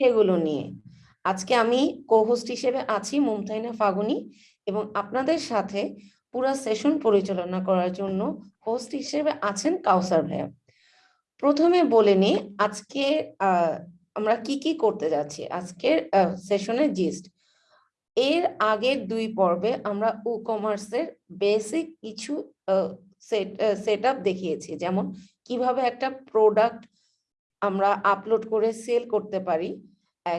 সেগুলো নিয়ে। আজকে আমি কোহোস্ট হিসেবে আছি মুমতাইনা ফাগুনি এবং আপনাদের সাথে পুরো সেশন পরিচালনা করার জন্য হোস্ট হিসেবে আছেন কাউসার ভাইয়া। প্রথমে বলে নিই, আজকে আমরা কি কি করতে যাচ্ছি? আজকের সেশনের জিস্ট এর আগের দুই পর্বে আমরা ই কমার্সের বেসিক কিছু সেট আপ দেখিয়েছি। যেমন কীভাবে একটা প্রোডাক্ট আমরা আপলোড করে সেল করতে পারি।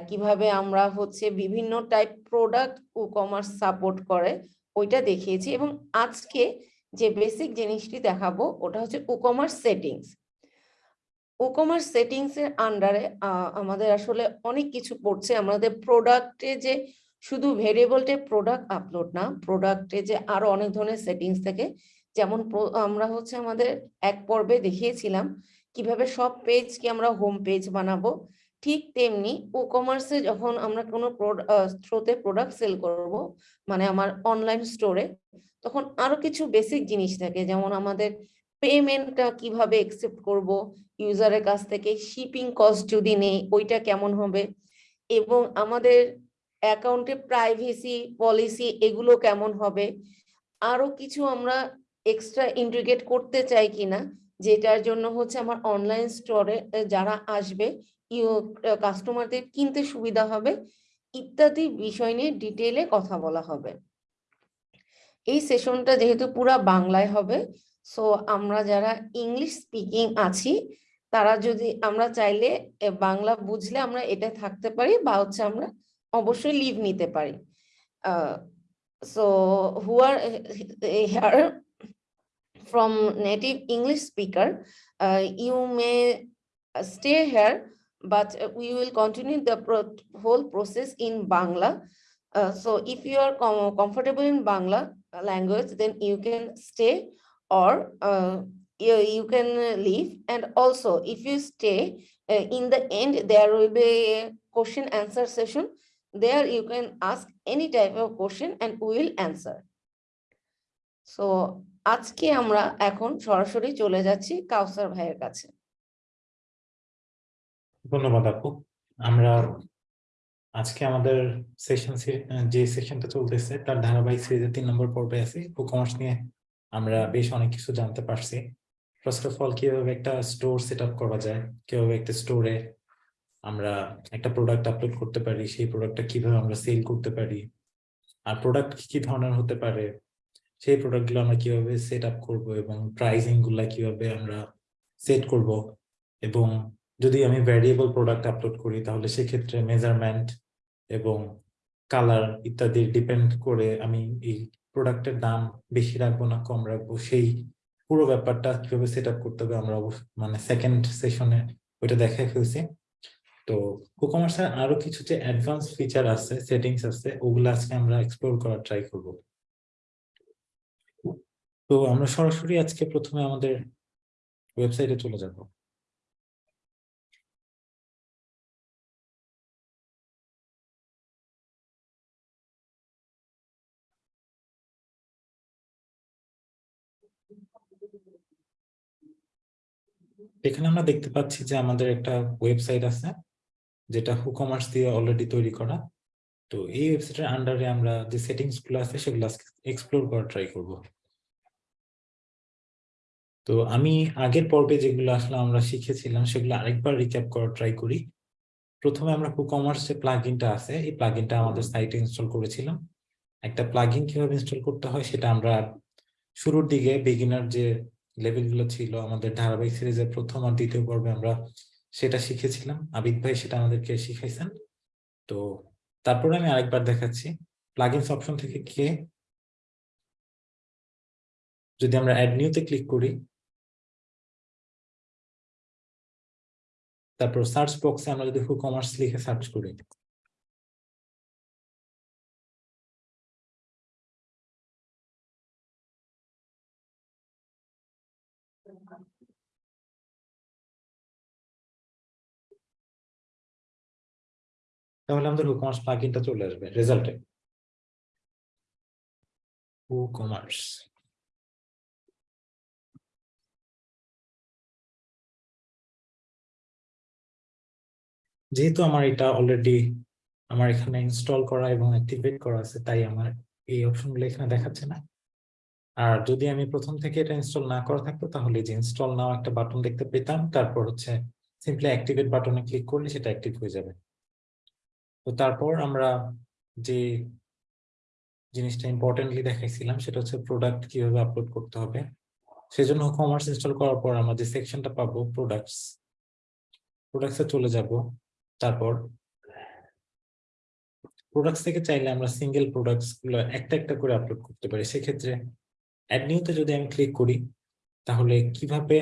কীভাবে আমরা হচ্ছে বিভিন্ন type product e commerce support করে, ওইটা দেখিয়েছি এবং আজকে যে বেসিক জিনিসটি দেখাবো, ওটা হচ্ছে e commerce settings e commerce settings এর আন্ডারে আমাদের আসলে অনেক কিছু পড়ছে। আমাদের প্রোডাক্টে যে শুধু ভেরিয়েবলটে প্রোডাক্ট আপলোড না প্রোডাক্টে যে আরও অনেক ধরনের সেটিংস থাকে। যেমন আমরা হচ্ছে আমাদের এক পর্বে দেখিয়েছিলাম কীভাবে সব পেজকে আমরা হোম পেজ বানাবো? ঠিক তেমনি ই কমার্সে যখন আমরা কোনো থ্রোতে প্রোডাক্ট সেল করব মানে আমার অনলাইন স্টোরে তখন আরও কিছু বেসিক জিনিস থাকে। যেমন আমাদের পেমেন্টটা কীভাবে একসেপ্ট করব ইউজারের কাছ থেকে শিপিং কস্ট যদি নেই, ওইটা কেমন হবে? এবং আমাদের অ্যাকাউন্টে প্রাইভেসি পলিসি এগুলো কেমন হবে? আরও কিছু আমরা এক্সট্রা ইন্টিগ্রেট করতে চাই কিনা যেটার জন্য হচ্ছে আমার অনলাইন স্টোরে যারা আসবে কাস্টমারদের কিনতে সুবিধা হবে, ইত্যাদি বিষয় নিয়ে ডিটেলে কথা বলা হবে। এই সেশনটা যেহেতু পুরা বাংলায় হবে সো আমরা যারা ইংলিশ স্পিকিং আছি, তারা যদি, আমরা চাইলে বাংলা বুঝলে আমরা এটা থাকতে পারি বা হচ্ছে আমরা অবশ্যই লিভ নিতে পারি। So who are here from native English speaker, uh, you may stay here, but we will continue the pro whole process in Bangla. Uh, so if you are com comfortable in Bangla language, then you can stay or uh, you, you can leave. And also if you stay uh, in the end, there will be a question answer session. There you can ask any type of question and we will answer. So আজকে আমরা এখন সরাসরি চলে যাচ্ছি কাউসার ভাইয়ের কাছে। ধন্যবাদ আপু। আমরা আজকে আমাদের সেশন যে সেশনটা চলতেছে, তার ধারাবাহিক সিরিজের তিন নম্বর পর্বে আছে। কমার্স নিয়ে আমরা বেশ অনেক কিছু জানতে পারছি। ফার্স্ট অফ অল কীভাবে একটা স্টোর সেট আপ করা যায়? কীভাবে একটা স্টোরে আমরা একটা প্রোডাক্ট আপলোড করতে পারি? সেই প্রোডাক্টটা কীভাবে আমরা সেল করতে পারি? আর প্রোডাক্ট কি ধরনের হতে পারে? সেই প্রোডাক্টগুলো আমরা কীভাবে সেট আপ করব এবং প্রাইসিংগুলা কীভাবে আমরা সেট করব এবং যদি আমি ভ্যারিয়েবল প্রোডাক্ট আপলোড করি, তাহলে সেক্ষেত্রে মেজারমেন্ট এবং কালার ইত্যাদি ডিপেন্ড করে আমি এই প্রোডাক্টের দাম বেশি রাখব না কম রাখব, সেই পুরো ব্যাপারটা কীভাবে সেট আপ করতে হবে আমরা মানে সেকেন্ড সেশনে ওইটা দেখাই ফেলছি। তো কুকমার্সের আরও কিছু যে অ্যাডভান্স ফিচার আছে সেটিংস আছে, ওগুলো আজকে আমরা এক্সপ্লোর করার ট্রাই করব। তো আমরা সরাসরি আজকে প্রথমে আমাদের ওয়েবসাইটে চলে যাব। এখানে আমরা দেখতে পাচ্ছি যে আমাদের একটা ওয়েবসাইট আছে, যেটা হুকমার্স দিয়ে অলরেডি তৈরি করা। তো এই ওয়েবসাইটের আন্ডারে আমরা যে সেটিংসগুলো আছে, সেগুলো এক্সপ্লোর করা ট্রাই করব। তো আমি আগের পর্বে যেগুলো আসলে আমরা শিখেছিলাম, সেগুলো আরেকবার রিক্যাপ করার ট্রাই করি। প্রথমে আমরা হুকমার্স যে প্লাগইনটা আছে, এই প্লাগইনটা আমাদের সাইটে ইনস্টল করেছিলাম। একটা প্লাগইন কীভাবে ইনস্টল করতে হয়, সেটা আমরা শুরুর দিকে বিগিনার যে লেভেলগুলো ছিল, আমাদের ধারাবাহিক সিরিজের প্রথম আর দ্বিতীয় পর্বে আমরা সেটা শিখেছিলাম। আবিদ ভাই সেটা আমাদেরকে শিখাইছেন। তো তারপরে আমি আরেকবার দেখাচ্ছি। প্লাগইনস অপশন থেকে কে যদি আমরা অ্যাড নিউতে ক্লিক করি তারপর সার্চ বক্সে আমরা যদি হু কমার্স লিখে সার্চ করি। তাহলে আমাদের কমার্স প্লাগইনটা চলে আসবে রেজাল্টে কমার্স যেহেতু আমার এটা অলরেডি আমার এখানে ইনস্টল করা এবং অ্যাক্টিভেট করা আছে, তাই আমার এই অপশনগুলো এখানে দেখাচ্ছে না। আর যদি আমি প্রথম থেকে এটা ইনস্টল না করা থাকতো, তাহলে যে ইনস্টল নাও একটা বাটন দেখতে পেতাম, তারপর হচ্ছে সিম্পলি অ্যাক্টিভেট বাটনে ক্লিক করলে সেটা অ্যাক্টিভ হয়ে যাবে। তো তারপর আমরা যে জিনিসটা ইম্পর্টেন্টলি দেখাইছিলাম, সেটা হচ্ছে প্রোডাক্ট কীভাবে আপলোড করতে হবে। সেজন্য কমার্স ইনস্টল করার পর আমরা যে সেকশনটা পাবো প্রোডাক্টস প্রোডাক্টসে চলে যাব। তারপর প্রোডাক্টস থেকে চাইলে আমরা সিঙ্গেল প্রোডাক্টসগুলো একটা একটা করে আপলোড করতে পারি। সেক্ষেত্রে অ্যাড নিউতে যদি আমি ক্লিক করি, তাহলে কীভাবে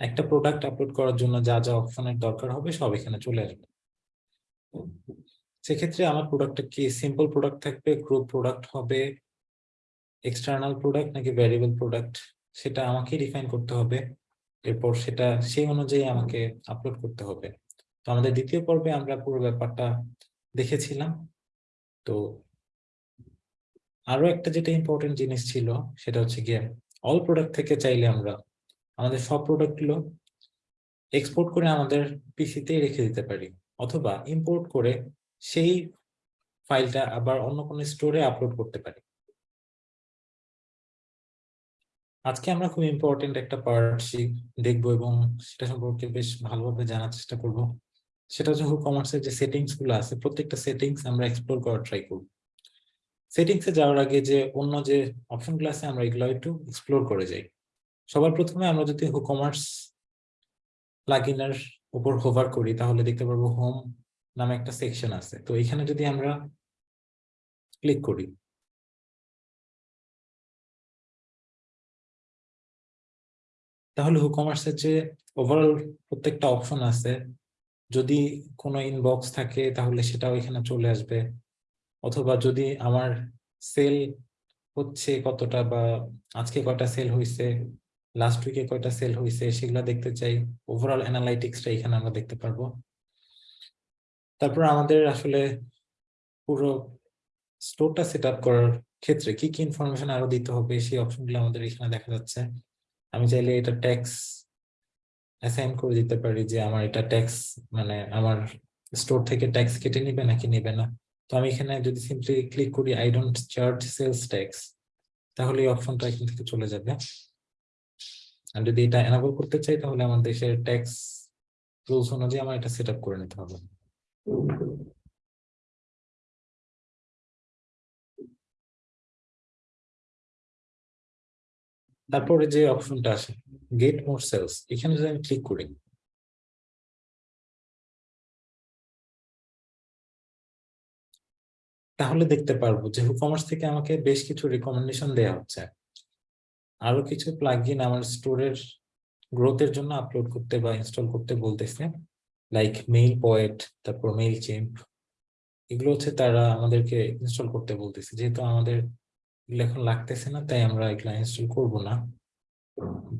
একটা প্রোডাক্ট আপলোড করার জন্য যা যা অপশনের দরকার হবে সব এখানে চলে আসবে। সেক্ষেত্রে আমার প্রোডাক্টটা কি সিম্পল প্রোডাক্ট থাকবে গ্রুপ প্রোডাক্ট হবে এক্সটার্নাল প্রোডাক্ট নাকি ভ্যারিয়েবল প্রোডাক্ট সেটা আমাকে ডিফাইন করতে হবে। এরপর সেটা সেই অনুযায়ী আমাকে আপলোড করতে হবে। তো আমাদের দ্বিতীয় পর্বে আমরা পুরো ব্যাপারটা দেখেছিলাম। তো আরও একটা যেটা ইম্পর্টেন্ট জিনিস ছিল, সেটা হচ্ছে গিয়ে অল প্রোডাক্ট থেকে চাইলে আমরা আমাদের সব প্রোডাক্টগুলো এক্সপোর্ট করে আমাদের পিসিতেই রেখে দিতে পারি, অথবা ইম্পোর্ট করে সেই ফাইলটা আবার অন্য কোনো স্টোরে আপলোড করতে পারি। আজকে আমরা খুব ইম্পর্টেন্ট একটা পার্ট দেখব এবং সেটা সম্পর্কে বেশ ভালোভাবে জানার চেষ্টা করব। সেটা হচ্ছে কমার্সের যে সেটিংসগুলো আছে, প্রত্যেকটা সেটিংস আমরা এক্সপ্লোর করার ট্রাই করব। সেটিংস যাওয়ার আগে যে অন্য যে অপশনগুলো আছে, আমরা এগুলো একটু এক্সপ্লোর করে যাই। সবার প্রথমে আমরা যদি কমার্স প্লাগইনের উপর হোভার করি, তাহলে দেখতে পারব হোম নামে একটা সেকশন আছে। তো এখানে যদি আমরা ক্লিক করি, তাহলে হুকমার্সের যে ওভারঅল প্রত্যেকটা অপশন আছে যদি কোনো ইনবক্স থাকে, তাহলে সেটাও এখানে চলে আসবে। অথবা যদি আমার সেল হচ্ছে কতটা বা আজকে কয়টা সেল হয়েছে লাস্ট উইকে কয়টা সেল হয়েছে সেগুলা দেখতে চাই। ওভারঅল অ্যানালাইটিক্সটা এখানে আমরা দেখতে পারব। তারপর আমাদের আসলে পুরো স্টোরটা সেট আপ করার ক্ষেত্রে কি কি ইনফরমেশন আরও দিতে হবে, সেই অপশনগুলো আমাদের এখানে দেখা যাচ্ছে। আমি চাইলে এটা ট্যাক্স অ্যাসাইন করে দিতে পারি যে আমার এটা ট্যাক্স মানে আমার স্টোর থেকে ট্যাক্স কেটে নিবে নাকি নেবে না? তো আমি এখানে যদি সিম্পলি ক্লিক করি I don't charge sales tax তাহলে এই অপশনটা এখান থেকে চলে যাবে। আর যদি এটা এনাবল করতে চাই, তাহলে আমার দেশের ট্যাক্স রুলস অনুযায়ী আমার এটা সেট আপ করে নিতে হবে। তারপরে যে অপশনটা আসে গেট মোর সেলস এখানে যদি আমি ক্লিক করি, তাহলে দেখতে পারব যে হুকমার্স থেকে আমাকে বেশ কিছু রিকমেন্ডেশন দেওয়া হচ্ছে। আরও কিছু প্লাগইন আমার স্টোরের গ্রোথের জন্য আপলোড করতে বা ইনস্টল করতে বলতেছে লাইক মেইল পয়েট তারপর মেইল চেম্প এগুলো হচ্ছে তারা আমাদেরকে ইনস্টল করতে বলতেছে। যেহেতু আমাদের এখন লাগতেছে না, তাই আমরা এগুলো ইনস্টল করব না।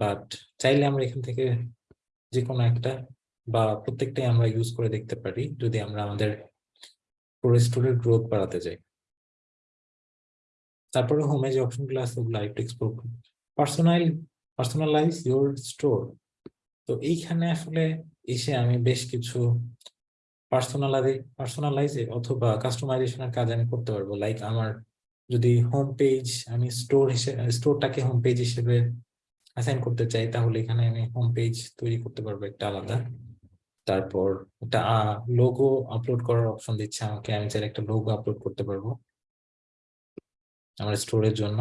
বাট চাইলে আমরা এখান থেকে যে কোনো একটা বা প্রত্যেকটাই আমরা ইউজ করে দেখতে পারি, যদি আমরা আমাদের পুরো স্টোরের গ্রোথ বাড়াতে যাই। তারপরে হোমে যে অপশনগুলো আছে, ওগুলো একটু explore personal personalize your store তো এইখানে আসলে এসে আমি বেশ কিছু পার্সোনালাইজ পার্সোনালাইজ অথবা কাস্টমাইজেশনের কাজ আমি করতে পারব। লাইক আমার যদি হোম পেজ আমি স্টোর হিসেবে স্টোরটাকে হোম পেজ হিসেবে অ্যাসাইন করতে চাই, তাহলে এখানে আমি হোম পেজ তৈরি করতে পারব একটা আলাদা। তারপর একটা লোগো আপলোড করার অপশন দিচ্ছে আমাকে, আমি চাইলে একটা লোগো আপলোড করতে পারব। আমার স্টোরের জন্য।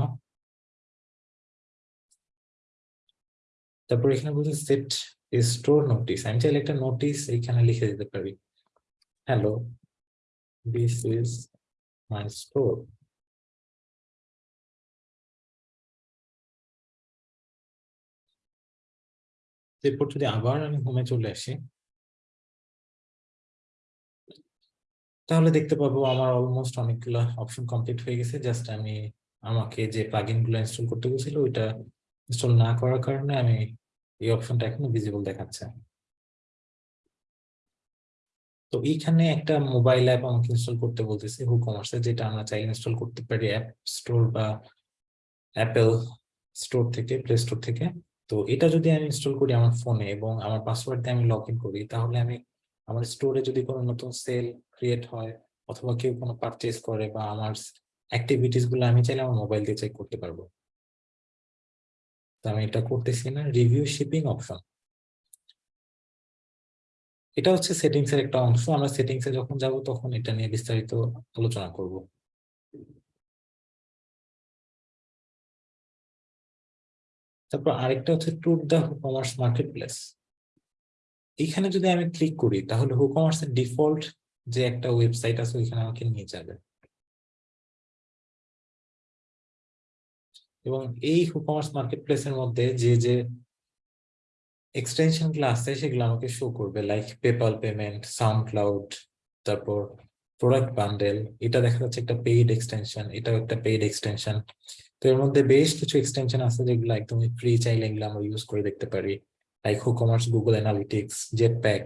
তারপর এখানে বলছে সেট স্টোর নোটিস আমি চাইলে একটা নোটিস এখানে লিখে দিতে পারি। Hello this is my store এরপর যদি আবার আমি হোমে চলে আসি, তাহলে দেখতে পাবো আমার অলমোস্ট অনেকগুলো অপশন কমপ্লিট হয়ে গেছে। জাস্ট আমি আমাকে যে প্লাগইনগুলো ইনস্টল করতে বলছিল, ওইটা ইনস্টল না করার কারণে আমি এই অপশনটা এখনও ভিজিবল দেখাচ্ছে তো এইখানে একটা মোবাইল অ্যাপ আমাকে ইনস্টল করতে বলতেছে হুকমার্সে যেটা আমরা চাই ইনস্টল করতে পারি অ্যাপ স্টোর বা অ্যাপেল স্টোর থেকে প্লে স্টোর থেকে। তো এটা যদি আমি ইনস্টল করি আমার ফোনে এবং আমার পাসওয়ার্ড দিয়ে আমি লগ ইন করি, তাহলে আমি আমার স্টোরে যদি কোনো নতুন সেল ক্রিয়েট হয় অথবা কেউ কোনো পারচেজ করে বা আমার অ্যাক্টিভিটিসগুলো আমি চাইলে আমার মোবাইল দিয়ে চেক করতে পারব। তো আমি এটা করতেছি না রিভিউ শিপিং অপশন এটা হচ্ছে সেটিংস এর একটা অংশ। আমরা সেটিংস এ যখন যাব তখন এটা নিয়ে বিস্তারিত আলোচনা করব। তারপর আরেকটা হচ্ছে tour the commerce market place এখানে যদি আমি ক্লিক করি, তাহলে হুকমার্স এর ডিফল্ট যে একটা ওয়েবসাইট আছে, ওইখানে আমাকে নিয়ে যাবে। এবং এই হুকমার্স মার্কেট প্লেসের মধ্যে যে যে এক্সটেনশনগুলো আছে, সেগুলো আমাকে শো করবে। Like PayPal payment SoundCloud তারপর প্রোডাক্ট বান্ডেল এটা দেখা যাচ্ছে একটা পেইড এক্সটেনশন এটাও একটা পেইড এক্সটেনশন তো এর মধ্যে বেশ কিছু এক্সটেনশন আছে যেগুলো একদমই ফ্রি চাইলে এগুলো আমরা ইউজ করে দেখতে পারি। Like WooCommerce Google Analytics Jetpack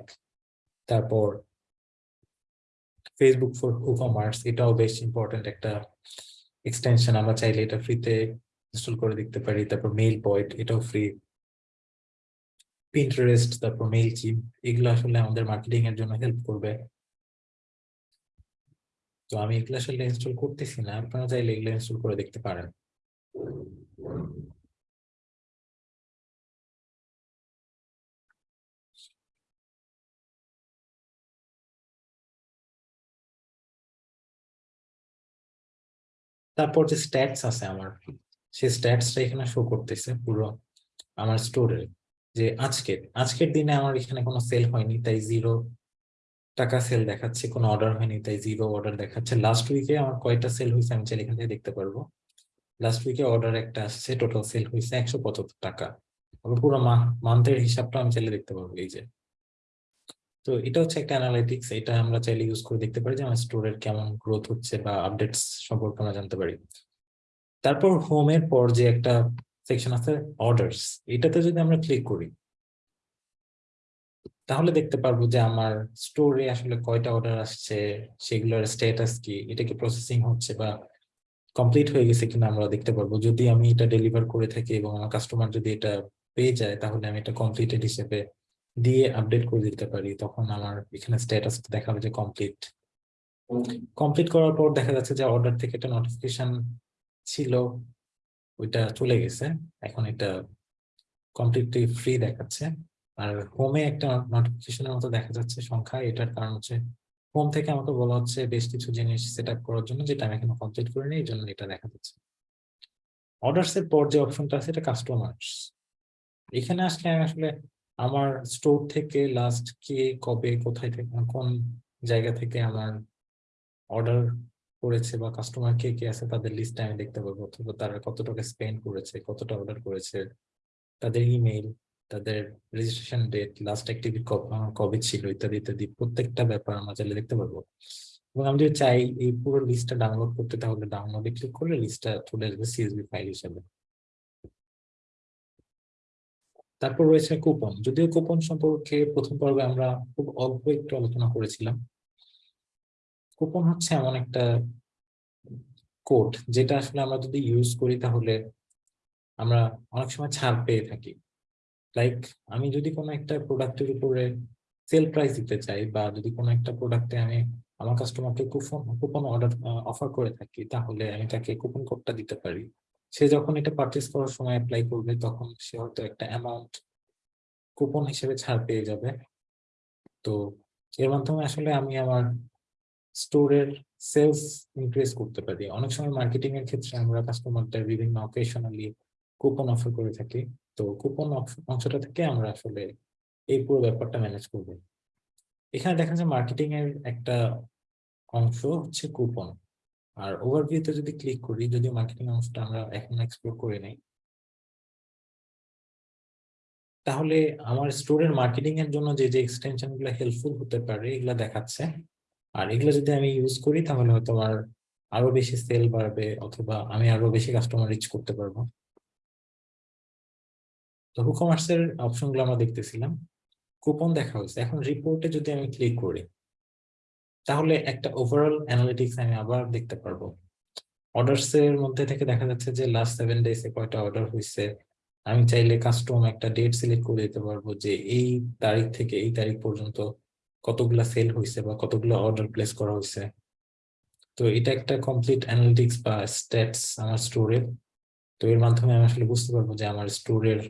তারপর ফেসবুক ফর হুকমার্স এটাও বেশ ইম্পর্টেন্ট একটা এক্সটেনশন আমরা চাইলে এটা ফ্রিতে ইনস্টল করে দেখতে পারি। তারপর মেইল পয়েন্ট এটাও ফ্রি পিন্টারেস্ট তারপর মেইল চিপ এগুলো আসলে আমাদের মার্কেটিং এর জন্য হেল্প করবে। তো আমি এগুলো আসলে ইনস্টল করতেছি না। আপনারা চাইলে এগুলো ইনস্টল করে দেখতে পারেন। তারপর যে স্ট্যাটস আছে আমার, সেই স্ট্যাটসটা এখানে শো করতেছে পুরো আমার স্টোরে যে আজকের আজকের দিনে আমার এখানে কোনো সেল হয়নি, তাই জিরো টাকা সেল দেখাচ্ছে, কোনো অর্ডার হয়নি, তাই জিরো অর্ডার দেখাচ্ছে। লাস্ট উইকে আমার কয়টা সেল হয়েছে আমি চাইলে এখান থেকে দেখতে পারব। লাস্ট উইকে অর্ডার একটা আসছে টোটাল সেল হয়েছে একশো পঁচাত্তর টাকা। পুরো মান্থের হিসাবটা আমি চাইলে দেখতে পারব, এই যে। তো এটা হচ্ছে একটা অ্যানালাইটিক্স এটা আমরা চাইলে ইউজ করে দেখতে পারি যে আমার স্টোরের কেমন গ্রোথ হচ্ছে বা আপডেটস সম্পর্কে আমরা জানতে পারি। তারপর হোমের পর যে একটা সেকশন আছে অর্ডারস এটাতে যদি আমরা ক্লিক করি, তাহলে দেখতে পারব যে আমার স্টোরে আসলে কয়টা অর্ডার আসছে, সেগুলোর স্ট্যাটাস কি, এটা কি প্রসেসিং হচ্ছে বা কমপ্লিট হয়ে গেছে কিনা আমরা দেখতে পারব। যদি আমি এটা ডেলিভার করে থাকি এবং আমার কাস্টমার যদি এটা পেয়ে যায়, তাহলে আমি এটা কমপ্লিটেড হিসেবে দিয়ে আপডেট করে দিতে পারি তখন আমার এখানে স্ট্যাটাস দেখাবে যে কমপ্লিট কমপ্লিট করার পর দেখা যাচ্ছে যে অর্ডার থেকে একটা নোটিফিকেশন ছিল ওইটা চলে গেছে। এখন এটা কমপ্লিটলি ফ্রি দেখাচ্ছে। আর হোমে একটা নোটিফিকেশনের মতো দেখা যাচ্ছে সংখ্যা এটার কারণ হচ্ছে হোম থেকে আমাকে বলা হচ্ছে বেশ কিছু জিনিস সেট করার জন্য যেটা আমি এখনও কমপ্লিট করিনি এই জন্য এটা দেখা যাচ্ছে। অর্ডার্স এর পর যে অপশনটা আছে এটা কাস্টমার্স এখানে আসলে আমি আসলে আমার স্টোর থেকে লাস্ট কে, কবে, কোথায় থেকে কোন জায়গা থেকে আমার অর্ডার করেছে বা কাস্টমার কে কে আছে তাদের লিস্ট আমি দেখতে পাবো। অথবা তারা কত টাকা স্পেন্ড করেছে, কতটা অর্ডার করেছে, তাদের ইমেইল তাদের রেজিস্ট্রেশন ডেট লাস্ট অ্যাক্টিভিটি কবে ছিল, ইত্যাদি ইত্যাদি, প্রত্যেকটা ব্যাপার আমরা চাইলে দেখতে পারব এবং আমি যদি চাই এই পুরো লিস্টটা ডাউনলোড করতে, তাহলে ডাউনলোডে ক্লিক করলে লিস্টটা চলে আসবে সিএসবি ফাইল হিসেবে। তারপর রয়েছে কুপন যদিও কুপন সম্পর্কে প্রথম পর্বে আমরা খুব অল্প একটু আলোচনা করেছিলাম। কুপন হচ্ছে এমন একটা কোড যেটা আসলে আমরা যদি ইউজ করি তাহলে আমরা অনেক সময় ছাড় পেয়ে থাকি। লাইক আমি যদি কোনো একটা প্রোডাক্টের উপরে সেল প্রাইস দিতে চাই বা যদি কোনো একটা প্রোডাক্টে আমি আমার কাস্টমারকে কুপন কুপন অর্ডার অফার করে থাকি, তাহলে আমি তাকে কুপন কোডটা দিতে পারি। সে যখন এটা পারচেস করার সময় অ্যাপ্লাই করবে, তখন সে হয়তো একটা অ্যামাউন্ট কুপন হিসেবে ছাড় পেয়ে যাবে। তো এর মাধ্যমে আসলে আমি আমার স্টোরের সেলস ইনক্রিজ করতে পারি। অনেক সময় মার্কেটিং এর ক্ষেত্রে আমরা কাস্টমারদের বিভিন্ন অকেশনালি কুপন অফার করে থাকি। তো কুপন অংশটা থেকে আমরা আসলে এই পুরো ব্যাপারটা ম্যানেজ করব। এখানে দেখা যায় মার্কেটিং এর একটা অংশ হচ্ছে কুপন আর ওভারভিউতে যদি ক্লিক করি, যদি মার্কেটিং অংশটা আমরা এখন এক্সপ্লোর করে নেই, তাহলে আমার স্টোরের মার্কেটিং এর জন্য যে যে এক্সটেনশনগুলো হেল্পফুল হতে পারে, এগুলো দেখাচ্ছে। আর এগুলো যদি আমি ইউজ করি, তাহলে হয়তো আমার আরও বেশি সেল বাড়বে, অথবা আমি আরও বেশি কাস্টমার রিচ করতে পারব। তো হুকমার্স এর অপশনগুলো আমরা দেখতেছিলাম। কুপন দেখা হয়েছে। এখন রিপোর্টে যদি আমি ক্লিক করি তাহলে একটা ওভারঅল অ্যানালিটিক্স আমি আবার দেখতে পারব। অর্ডারস এর মধ্যে থেকে দেখা যাচ্ছে যে লাস্ট সেভেন ডেজ এ কয়টা অর্ডার হয়েছে আমি চাইলে কাস্টম একটা ডেট সিলেক্ট করে দিতে পারব যে এই তারিখ থেকে এই তারিখ পর্যন্ত কতগুলা সেল হয়েছে বা কতগুলো অর্ডার প্লেস করা হয়েছে তো এটা একটা কমপ্লিট অ্যানালিটিক্স বা স্ট্যাটস আমার স্টোরের তো এর মাধ্যমে আমি আসলে বুঝতে পারব যে আমার স্টোরের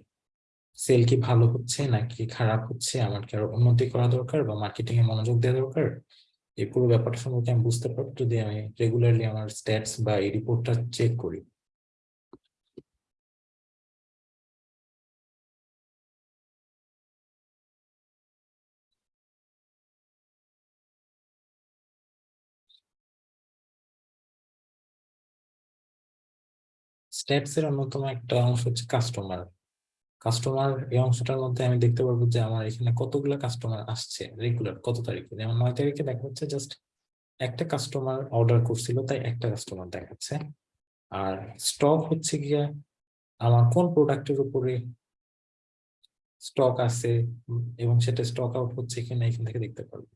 সেল কি ভালো হচ্ছে নাকি খারাপ হচ্ছে, আমার কি আরও উন্নতি করা দরকার বা মার্কেটিং এ মনোযোগ দেওয়া দরকার? এই পুরো ব্যাপারটা সম্পর্কে আমি বুঝতে পারব যদি আমি রেগুলারলি আমার স্ট্যাটস বা এই রিপোর্টটা চেক করি। স্ট্যাটস এর অন্যতম একটা অংশ হচ্ছে কাস্টমার কাস্টমার এই অংশটার মধ্যে আমি দেখতে পারব যে আমার এখানে কতগুলো কাস্টমার আসছে রেগুলার কত তারিখে? যেমন নয় তারিখে দেখা যাচ্ছে জাস্ট একটা কাস্টমার অর্ডার করছিল, তাই একটা কাস্টমার দেখাচ্ছে। আর স্টক হচ্ছে গিয়া আমার কোন প্রোডাক্টের উপরে স্টক আছে, এবং সেটা স্টক আউট হচ্ছে কিনা এখান থেকে দেখতে পারব।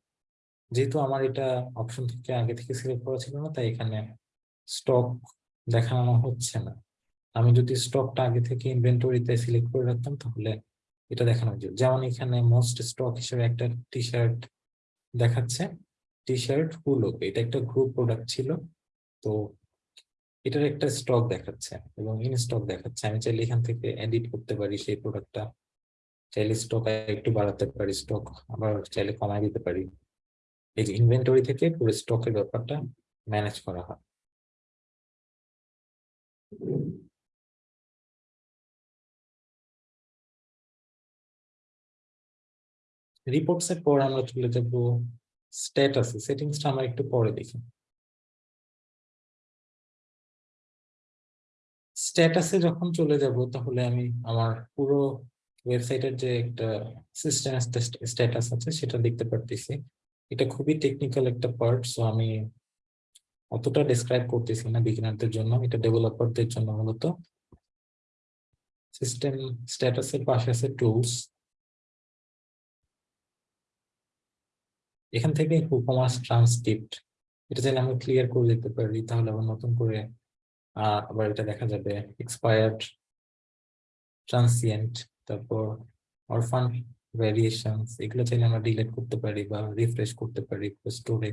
যেহেতু আমার এটা অপশন থেকে আগে থেকে সিলেক্ট করা ছিল না, তাই এখানে স্টক দেখানো হচ্ছে না। আমি যদি স্টকটা আগে থেকে ইনভেন্টরিতে সিলেক্ট করে রাখতাম, তাহলে এটা দেখানো যেত। যেমন এখানে মোস্ট স্টক হিসেবে একটা টি শার্ট দেখাচ্ছে। টি শার্ট হুলো এটা একটা গ্রুপ প্রোডাক্ট ছিল। তো এটার একটা স্টক দেখাচ্ছে এবং ইন স্টক দেখাচ্ছে। আমি চাইলে এখান থেকে এডিট করতে পারি সেই প্রোডাক্টটা চাইলে স্টক একটু বাড়াতে পারি স্টক আবার চাইলে কমায় দিতে পারি। এই যে ইনভেন্টরি থেকে পুরো স্টকের ব্যাপারটা ম্যানেজ করা হয়। রিপোর্টস এর পর আমরা চলে যাব স্ট্যাটাসে সেটিংসটা আমরা একটু পরে দেখি। স্ট্যাটাসে যখন চলে যাব, তাহলে আমি আমার পুরো ওয়েবসাইটের যে একটা সিস্টেম স্ট্যাটাস আছে, সেটা দেখতে পারতেছি। এটা খুবই টেকনিক্যাল একটা পার্ট সো আমি অতটা ডিসক্রাইব করতেছি না বিগিনারদের জন্য, এটা ডেভেলপারদের জন্য মূলত। সিস্টেম স্ট্যাটাসের পাশে আছে টুলস এখান থেকে হুকমাস ট্রান্সক্রিপ্ট এটা চাইলে আমি ক্লিয়ার করে দিতে পারি, তাহলে আবার নতুন করে আবার এটা দেখা যাবে। এক্সপায়ার্ড ট্রান্সিয়েন্ট তারপর অরফান ভ্যারিয়েশনস এগুলো চাইলে আমরা ডিলেট করতে পারি বা রিফ্রেশ করতে পারি স্টোরে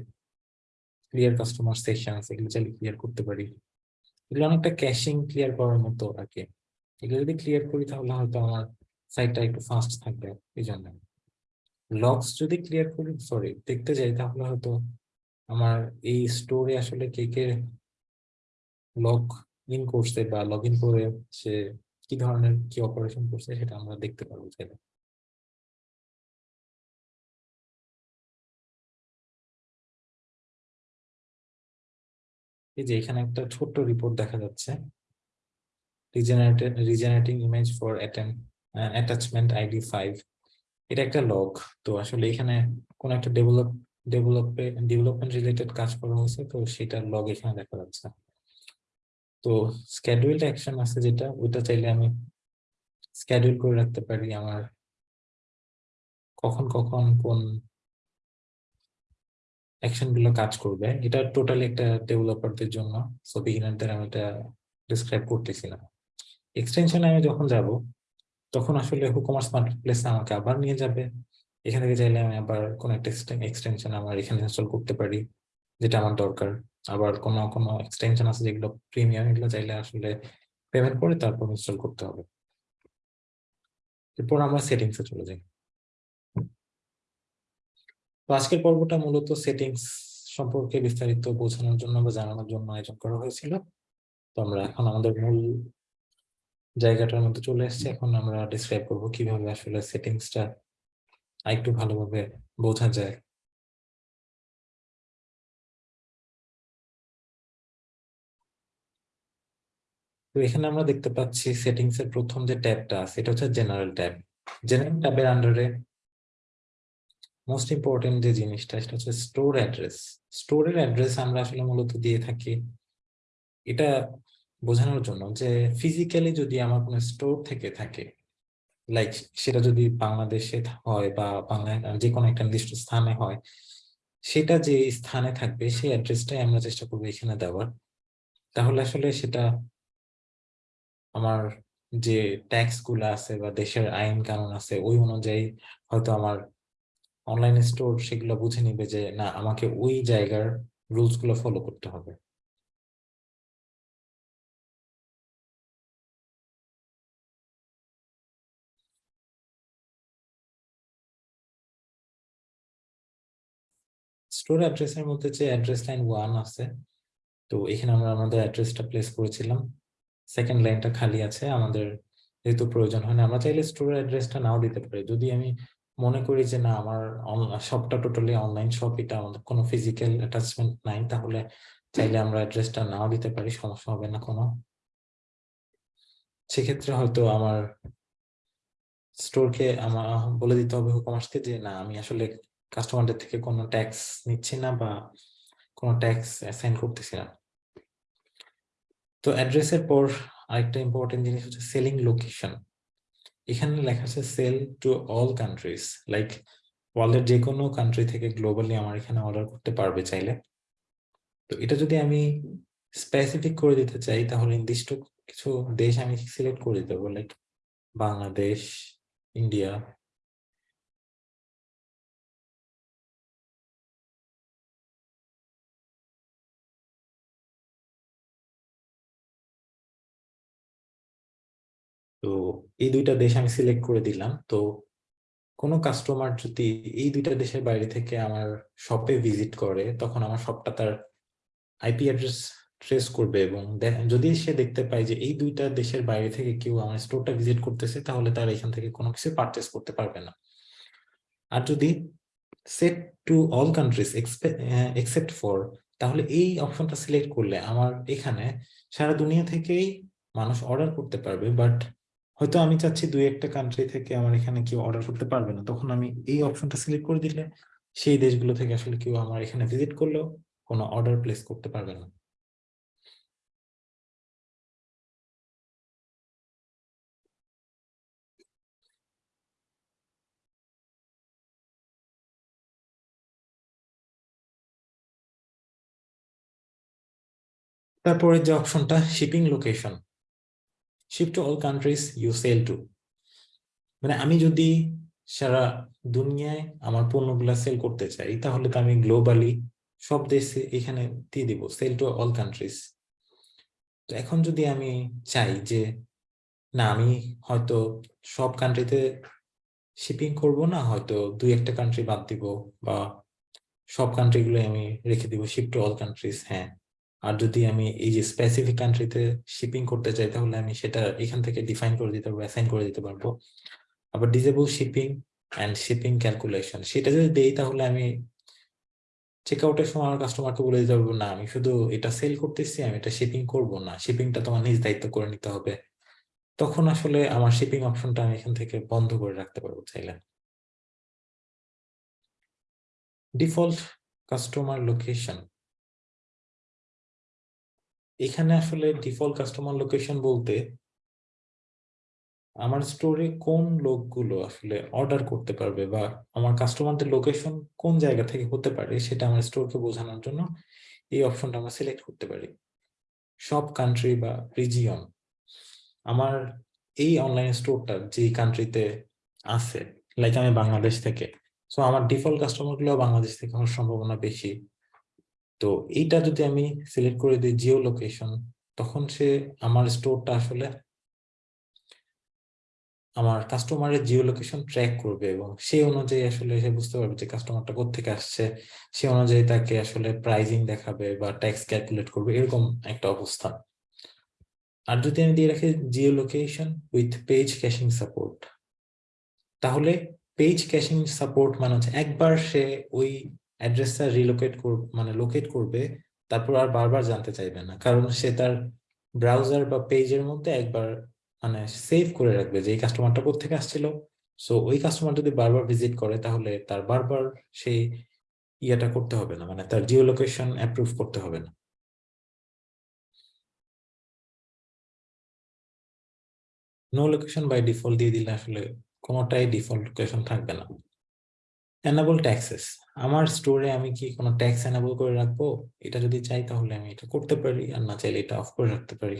ক্লিয়ার কাস্টমার সেশনস এগুলো চাইলে ক্লিয়ার করতে পারি। এগুলো অনেকটা ক্যাশিং ক্লিয়ার করার মতো আর কি। এগুলো যদি ক্লিয়ার করি তাহলে হয়তো আমার সাইটটা একটু ফাস্ট থাকবে এই জন্য। লগস যদি ক্লিয়ার করি সরি দেখতে যাই তাহলে হয়তো আমার এই স্টোরে আসলে কে কে লগ ইন করছে বা লগ ইন করে সে কি ধরনের কি অপারেশন করছে সেটা আমরা দেখতে পারব চাইলে এই যে এখানে একটা ছোট্ট রিপোর্ট দেখা যাচ্ছে। Regenerating image for attachment ID five এটা একটা লগ তো আসলে এখানে কোন একটা ডেভেলপ ডেভেলপে ডেভেলপমেন্ট রিলেটেড কাজ করা হয়েছে, তো সেটার লগ এখানে দেখা যাচ্ছে। তো স্ক্যাডুইলড অ্যাকশন আছে যেটা, ওইটা চাইলে আমি স্ক্যাডুইল করে রাখতে পারি আমার কখন কখন, কোন অ্যাকশনগুলো কাজ করবে। এটা টোটালি একটা ডেভেলপারদের জন্য। সো বিগিনারদের আমি এটা ডিসক্রাইব করতেছি না এক্সটেনশনে আমি যখন যাব তখন আসলে হুকমার্স মার্কেটপ্লেস আমাকে আবার নিয়ে যাবে। এখান থেকে চাইলে আমি আবার কোন একটা এক্সটেনশন আমার এখানে ইনস্টল করতে পারি, যেটা আমার দরকার। আবার কোনো কোনো এক্সটেনশন আছে যেগুলো প্রিমিয়াম এগুলো চাইলে আসলে পেমেন্ট করে তারপর ইনস্টল করতে হবে। এরপর আমরা সেটিংসে চলে যাই। তো আজকের পর্বটা মূলত সেটিংস সম্পর্কে বিস্তারিত বোঝানোর জন্য বা জানানোর জন্য আয়োজন করা হয়েছিল। তো আমরা এখন আমাদের মূল জায়গাটার মধ্যে চলে এসেছি। এখন আমরা ডিসক্রাইব করব কীভাবে আসলে সেটিংসটা আরেকটু ভালোভাবে বোঝা যায়। তো এখানে আমরা দেখতে পাচ্ছি সেটিংস এর প্রথম যে ট্যাবটা আছে এটা হচ্ছে জেনারেল ট্যাব জেনারেল ট্যাবের আন্ডারে মোস্ট ইম্পর্টেন্ট যে জিনিসটা, সেটা হচ্ছে স্টোর অ্যাড্রেস স্টোরের অ্যাড্রেস আমরা আসলে মূলত দিয়ে থাকি। এটা বোঝানোর জন্য যে ফিজিক্যালি যদি আমার কোনো স্টোর থেকে থাকে লাইক সেটা যদি বাংলাদেশে হয় বা বাংলায় যে কোনো একটা নির্দিষ্ট স্থানে হয়, সেটা যে স্থানে থাকবে, সেই অ্যাড্রেসটাই আমরা চেষ্টা করব এখানে দেওয়ার। তাহলে আসলে সেটা আমার যে ট্যাক্সগুলো আছে বা দেশের আইন কানুন আছে, ওই অনুযায়ী হয়তো আমার অনলাইন স্টোর সেগুলো বুঝে নিবে যে না, আমাকে ওই জায়গার রুলসগুলো ফলো করতে হবে। স্টোর অ্যাড্রেসের মধ্যে যে অ্যাড্রেস লাইন ওয়ান আছে, তো এখানে আমরা আমাদের অ্যাড্রেসটা প্লেস করেছিলাম। সেকেন্ড লাইনটা খালি আছে, আমাদের যেহেতু প্রয়োজন হয় না, আমরা চাইলে স্টোর অ্যাড্রেসটা নাও দিতে পারি। যদি আমি মনে করি যে না, আমার শপটা টোটালি অনলাইন শপ এটা আমাদের কোনো ফিজিক্যাল অ্যাটাচমেন্ট নাই, তাহলে চাইলে আমরা অ্যাড্রেসটা নাও দিতে পারি, সমস্যা হবে না কোনো। সেক্ষেত্রে হয়তো আমার স্টোরকে আমার বলে দিতে হবে কমার্সকে যে, না, আমি আসলে কাস্টমারদের থেকে কোনো ট্যাক্স নিচ্ছি না বা কোনো ট্যাক্স অ্যাসাইন করতেছি না। তো অ্যাড্রেসের পর আরেকটা ইম্পর্টেন্ট জিনিস হচ্ছে সেলিং লোকেশন এখানে লেখা আছে sell to all countries like ওয়ার্ল্ডের যে কোনো কান্ট্রি থেকে গ্লোবালি আমার এখানে অর্ডার করতে পারবে চাইলে। তো এটা যদি আমি স্পেসিফিক করে দিতে চাই, তাহলে নির্দিষ্ট কিছু দেশ আমি সিলেক্ট করে দিতে পারব লাইক বাংলাদেশ ইন্ডিয়া তো এই দুইটা দেশ আমি সিলেক্ট করে দিলাম। তো কোনো কাস্টমার যদি এই দুইটা দেশের বাইরে থেকে আমার শপে ভিজিট করে, তখন আমার শপটা তার আইপি অ্যাড্রেস ট্রেস করবে এবং যদি সে দেখতে পায় যে এই দুইটা দেশের বাইরে থেকে কেউ আমার স্টোরটা ভিজিট করতেছে, তাহলে তার এখান থেকে কোনো কিছু পারচেস করতে পারবে না। আর যদি set to all countries except for তাহলে এই অপশনটা সিলেক্ট করলে আমার এখানে সারা দুনিয়া থেকেই মানুষ অর্ডার করতে পারবে বাট হয়তো আমি চাচ্ছি দুই একটা কান্ট্রি থেকে আমার এখানে কেউ অর্ডার করতে পারবে না। তখন আমি এই অপশনটা সিলেক্ট করে দিলে সেই দেশগুলো থেকে আসলে কেউ আমার এখানে ভিজিট করলেও কোনো অর্ডার প্লেস করতে পারবে না। তারপরে যে অপশনটা shipping location ship to all countries you sell to মানে আমি যদি সারা দুনিয়ায় আমার পণ্যগুলা সেল করতে চাই, তাহলে তো আমি গ্লোবালি সব দেশে এখানে দিয়ে দিব সেল টু অল কান্ট্রিজ তো এখন যদি আমি চাই যে, না, আমি হয়তো সব কান্ট্রিতে শিপিং করব না, হয়তো দুই একটা কান্ট্রি বাদ দিব বা সব কান্ট্রিগুলো আমি রেখে দিব শিপ টু অল কান্ট্রিজ হ্যাঁ। আর যদি আমি এই যে স্পেসিফিক কান্ট্রিতে শিপিং করতে চাই, তাহলে আমি সেটা এখান থেকে ডিফাইন করে দিতে পারব অ্যাসাইন করে দিতে পারব। আবার disable shipping and shipping calculation সেটা যদি দেই তাহলে আমি চেক আউটের সময় আমার কাস্টমারকে বলে দিতে পারব, না, আমি শুধু এটা সেল করতেছি, আমি এটা শিপিং করব না শিপিংটা তোমার নিজ দায়িত্ব করে নিতে হবে। তখন আসলে আমার শিপিং অপশনটা আমি এখান থেকে বন্ধ করে রাখতে পারব চাইলে। ডিফল্ট কাস্টমার লোকেশন এখানে আসলে ডিফল্ট কাস্টমার লোকেশন বলতে আমার স্টোরে কোন লোকগুলো আসলে অর্ডার করতে পারবে বা আমার কাস্টমারদের লোকেশন কোন জায়গা থেকে হতে পারে সেটা আমার স্টোরকে বোঝানোর জন্য এই অপশনটা আমরা সিলেক্ট করতে পারি। সব কান্ট্রি বা রিজিয়ন আমার এই অনলাইন স্টোরটা যে কান্ট্রিতে আছে লাইক আমি বাংলাদেশ থেকে সো আমার ডিফল্ট কাস্টমারগুলো বাংলাদেশ থেকে হওয়ার সম্ভাবনা বেশি। তো এইটা যদি আমি সিলেক্ট করে দিই জিও লোকেশন তখন সে আমার স্টোরটা আসলে আমার কাস্টমারের জিও লোকেশন ট্র্যাক করবে এবং সেই অনুযায়ী আসলে সে বুঝতে পারবে যে কাস্টমারটা কোথেকে আসছে। সে অনুযায়ী তাকে আসলে প্রাইজিং দেখাবে বা ট্যাক্স ক্যালকুলেট করবে, এরকম একটা অবস্থা। আর যদি আমি দিয়ে রাখি geo location with page caching support তাহলে পেজ ক্যাশিং সাপোর্ট মানে হচ্ছে একবার সে ওই অ্যাড্রেসটা রিলোকেট করবে মানে লোকেট করবে, তারপর আর বারবার জানতে চাইবে না। কারণ সে তার ব্রাউজার বা পেজের মধ্যে একবার মানে সেভ করে রাখবে যে, এই কাস্টমারটা থেকে আসছিল? সো ওই কাস্টমার যদি বারবার ভিজিট করে, তাহলে তার বারবার সেই ইয়েটা করতে হবে না মানে তার জিও লোকেশন অ্যাপ্রুভ করতে হবে না। নো লোকেশন বাই ডিফল্ট দিয়ে দিলে আসলে কোনোটাই ডিফল্ট লোকেশন থাকবে না। এনাবল ট্যাক্সেস আমার স্টোরে আমি কি কোনো ট্যাক্স এনাবল করে রাখব? এটা যদি চাই তাহলে আমি এটা করতে পারি, আর না চাইলে এটা অফ করে রাখতে পারি।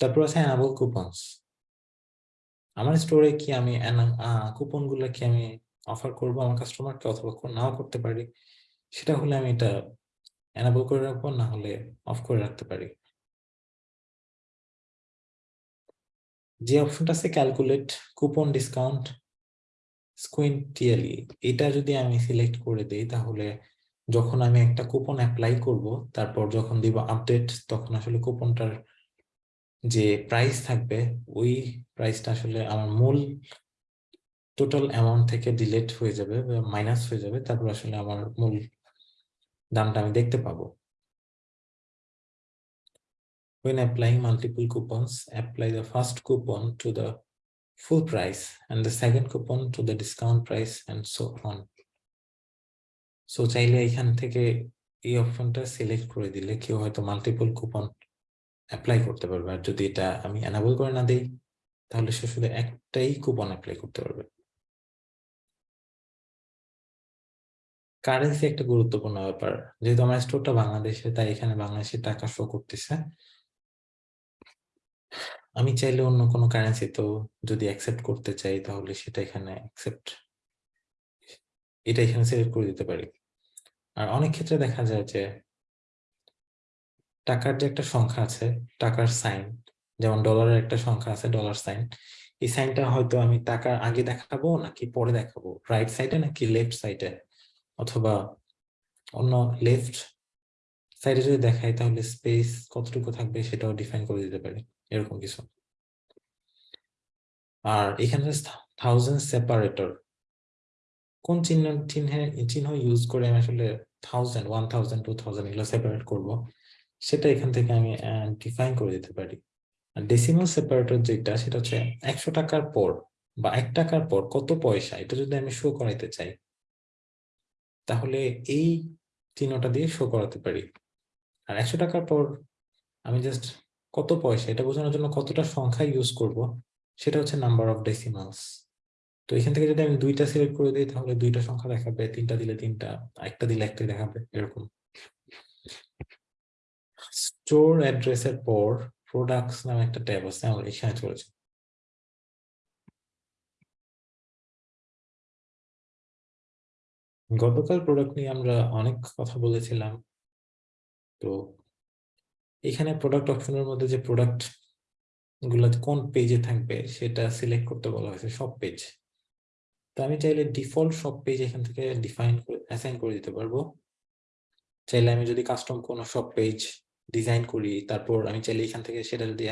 তারপর আছে এনাবল কুপনস আমার স্টোরে কি আমি কুপনগুলো কি আমি অফার করব আমার কাস্টমারকে অথবা নাও করতে পারি? সেটা হলে আমি এটা এনাবল করে রাখব, না হলে অফ করে রাখতে পারি। যে অপশনটা আছে ক্যালকুলেট কুপন ডিসকাউন্ট স্কুইন্টিয়ালি এটা যদি আমি সিলেক্ট করে দেই তাহলে যখন আমি একটা কুপন অ্যাপ্লাই করব তারপর যখন দিব আপডেট তখন আসলে কুপনটার যে প্রাইস থাকবে ওই প্রাইসটা আসলে আমার মূল টোটাল অ্যামাউন্ট থেকে ডিলেট হয়ে যাবে মাইনাস হয়ে যাবে তারপর আসলে আমার মূল দামটা আমি দেখতে পাবো। When applying multiple coupons, apply the first coupon to the full price and the second coupon to the discount price and so on. So চাইলে এখান থেকে এই অপশনটা সিলেক্ট করে দিলে কেউ হয়তো মাল্টিপল কুপন অ্যাপ্লাই করতে পারবে। আর যদি এটা আমি এনাবল করে না দেই, তাহলে সে শুধু একটাই কুপন অ্যাপ্লাই করতে পারবে। কারেন্সি একটা গুরুত্বপূর্ণ ব্যাপার। যেহেতু আমার স্টোরটা বাংলাদেশে, তাই এখানে বাংলাদেশের টাকা শো করতেছে। আমি চাইলে অন্য কোনো কারেন্সি তো যদি অ্যাকসেপ্ট করতে চাই, তাহলে সেটা এখানে অ্যাকসেপ্ট এটা এখানে সিলেক্ট করে দিতে পারি। আর অনেক ক্ষেত্রে দেখা যায় যে টাকার যে একটা সংখ্যা আছে, টাকার সাইন যেমন ডলারের একটা সংখ্যা আছে ডলার সাইন এই সাইনটা হয়তো আমি টাকার আগে দেখাবো নাকি পরে দেখাবো? রাইট সাইডে নাকি লেফট সাইডে অথবা অন্য লেফট সাইডে যদি দেখাই, তাহলে স্পেস কতটুকু থাকবে সেটাও ডিফাইন করে দিতে পারি। এরকম কিছু। আর এখানে থাউজেন্ড সেপারেটর কোন চিহ্ন, চিহ্নে, চিহ্ন ইউজ করে আমি আসলে thousand one thousand two thousand এগুলো সেপারেট করব, সেটা এখান থেকে আমি ডিফাইন করে দিতে পারি। ডেসিমাল সেপারেটর যেটা, সেটা হচ্ছে একশো টাকার পর বা এক টাকার পর কত পয়সা, এটা যদি আমি শো করাইতে চাই, তাহলে এই চিহ্নটা দিয়ে শো করাতে পারি। আর একশো টাকার পর আমি জাস্ট কত পয়সা? এটা বোঝানোর জন্য কতটা সংখ্যা ইউজ করব? সেটা হচ্ছে নাম্বার অফ ডেসিমালস তো এখান থেকে যদি আমি দুইটা সিলেক্ট করে দিই, তাহলে দুইটা সংখ্যা দেখাবে, তিনটা দিলে তিনটা, একটা দিলে একটা দেখাবে, এরকম। স্টোর অ্যাড্রেসের পর প্রোডাক্টস নামে একটা ট্যাব আছে, আমরা এখানে চলেছে গতকাল প্রোডাক্ট নিয়ে আমরা অনেক কথা বলেছিলাম। তো এখানে প্রোডাক্ট অপশনের মধ্যে যে প্রোডাক্টগুলো কোন পেজে থাকবে সেটা সিলেক্ট করতে বলা হয়েছে সব পেজ তো আমি চাইলে ডিফল্ট সব পেজ এখান থেকে ডিফাইন করে অ্যাসাইন করে দিতে পারব। চাইলে আমি যদি কাস্টম কোনো সব পেজ ডিজাইন করি, তারপর আমি চাইলে এখান থেকে সেটা যদি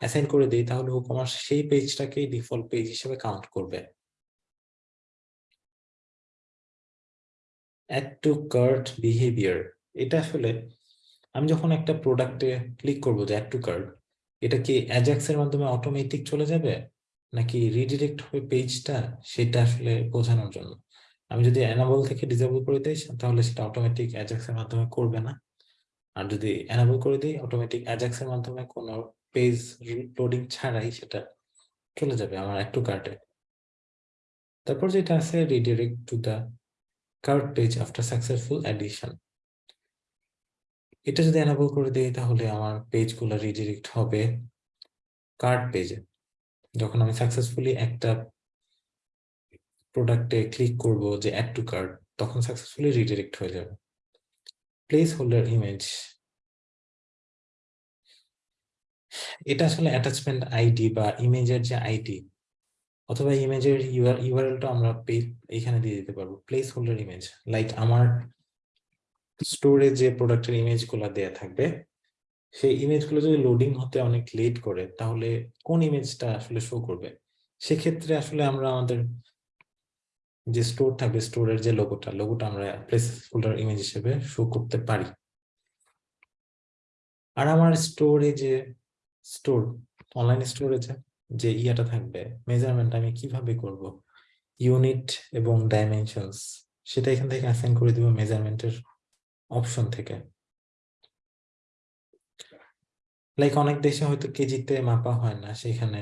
অ্যাসাইন করে দিই, তাহলে ও কমার্স সেই পেজটাকেই ডিফল্ট পেজ হিসেবে কাউন্ট করবে। অ্যাড টু কার্ট বিহেভিয়ার এটা আসলে আমি যখন একটা প্রোডাক্টে ক্লিক করব যে অ্যাড টু কার্ট এটা কি অ্যাজাক্স এর মাধ্যমে অটোমেটিক চলে যাবে? নাকি রিডিরেক্ট হবে পেজটা সেটা আসলে বোঝানোর জন্য? আমি যদি অ্যানাবল থেকে ডিসেবল করে দিই, তাহলে সেটা অটোমেটিক অ্যাজাক্স এর মাধ্যমে করবে না। আর যদি অ্যানাবল করে দিই অটোমেটিক অ্যাজাক্স এর মাধ্যমে কোনো পেজ লোডিং ছাড়াই সেটা চলে যাবে আমার একটু কার্টে তারপর যেটা আছে redirect to the cart page after successful addition এটা যদি এনাবল করে দিই তাহলে আমার পেজগুলো রিডিরেক্ট হবে কার্ড পেজে যখন আমি সাকসেসফুলি একটা প্রোডাক্টে ক্লিক করব যে অ্যাড টু কার্ড তখন সাকসেসফুলি রিডিরেক্ট হয়ে যাবে। প্লেস হোল্ডার ইমেজ এটা আসলে অ্যাটাচমেন্ট আইডি বা ইমেজের যে আইডি অথবা ইমেজের ইউআরএলটা আমরা এখানে দিয়ে দিতে পারব। প্লেস হোল্ডার ইমেজ লাইক আমার স্টোরে যে প্রোডাক্টের ইমেজগুলা দেয়া থাকবে, সেই ইমেজগুলো যদি লোডিং হতে অনেক লেট করে, তাহলে কোন ইমেজটা আসলে শো করবে? সেক্ষেত্রে আসলে আমরা আমাদের যে স্টোর থাকবে স্টোরের যে লোগোটা লোগোটা আমরা প্লেস হোল্ডার ইমেজ হিসেবে শো করতে পারি। আর আমার স্টোরে যে স্টোর অনলাইন স্টোরে যে ইয়াটা থাকবে মেজারমেন্ট আমি কীভাবে করব? ইউনিট এবং ডাইমেনশনস সেটা এখান থেকে অ্যাসাইন করে দিব মেজারমেন্টের অপশন থেকে। লাইক অনেক দেশে হয়তো কেজিতে মাপা হয় না, সেখানে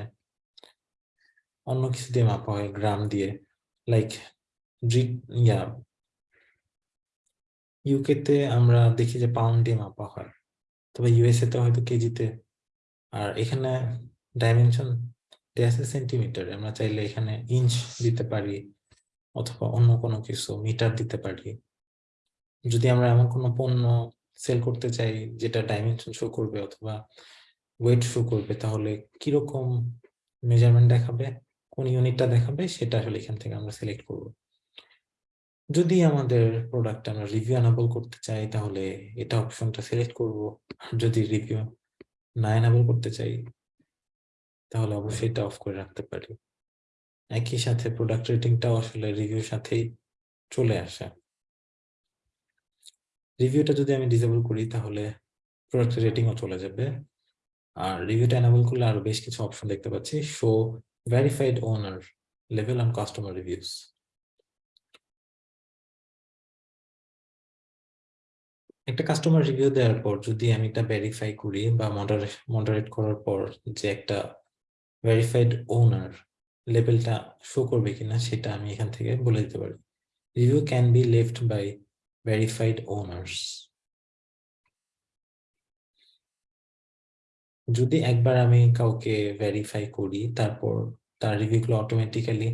অন্য কিছু দিয়ে মাপা হয়, গ্রাম দিয়ে। লাইক ইউকে তে আমরা দেখি যে পাউন্ড দিয়ে মাপা হয়। তবে ইউএসএ তে হয়তো কেজিতে। আর এখানে ডাইমেনশন আছে সেন্টিমিটার আমরা চাইলে এখানে ইঞ্চ দিতে পারি, অথবা অন্য কোনো কিছু মিটার দিতে পারি। যদি আমরা এমন কোনো পণ্য সেল করতে চাই, যেটা ডাইমেনশন শো করবে অথবা ওয়েট শো করবে, তাহলে কীরকম মেজারমেন্ট দেখাবে, কোন ইউনিটটা দেখাবে, সেটা আসলে এখান থেকে আমরা সিলেক্ট করব। যদি আমাদের প্রোডাক্ট আমরা রিভিউ অ্যানাবল করতে চাই, তাহলে এটা অপশনটা সিলেক্ট করব। যদি রিভিউ না অ্যানাবল করতে চাই, তাহলে অবশ্যই এটা অফ করে রাখতে পারি। একই সাথে প্রোডাক্ট রেটিংটাও আসলে রিভিউর সাথেই চলে আসে। রিভিউটা যদি আমি ডিসেবল করি, তাহলে প্রোডাক্ট রেটিংও চলে যাবে। আর রিভিউটা এনাবল করলে আরও বেশ কিছু অপশন দেখতে পাচ্ছি। শো ভেরিফাইড ওনার লেভেল অন কাস্টমার রিভিউস একটা কাস্টমার রিভিউ দেওয়ার পর যদি আমি এটা ভেরিফাই করি বা মডারেট করার পর যে একটা ভেরিফাইড ওনার লেভেলটা শো করবে কিনা, সেটা আমি এখান থেকে বলে দিতে পারি। Review can be left by verified owners. যদি একবার আমি কাউকে ভেরিফাই করি, তারপর তার রিভিউগুলো অটোমেটিক্যালি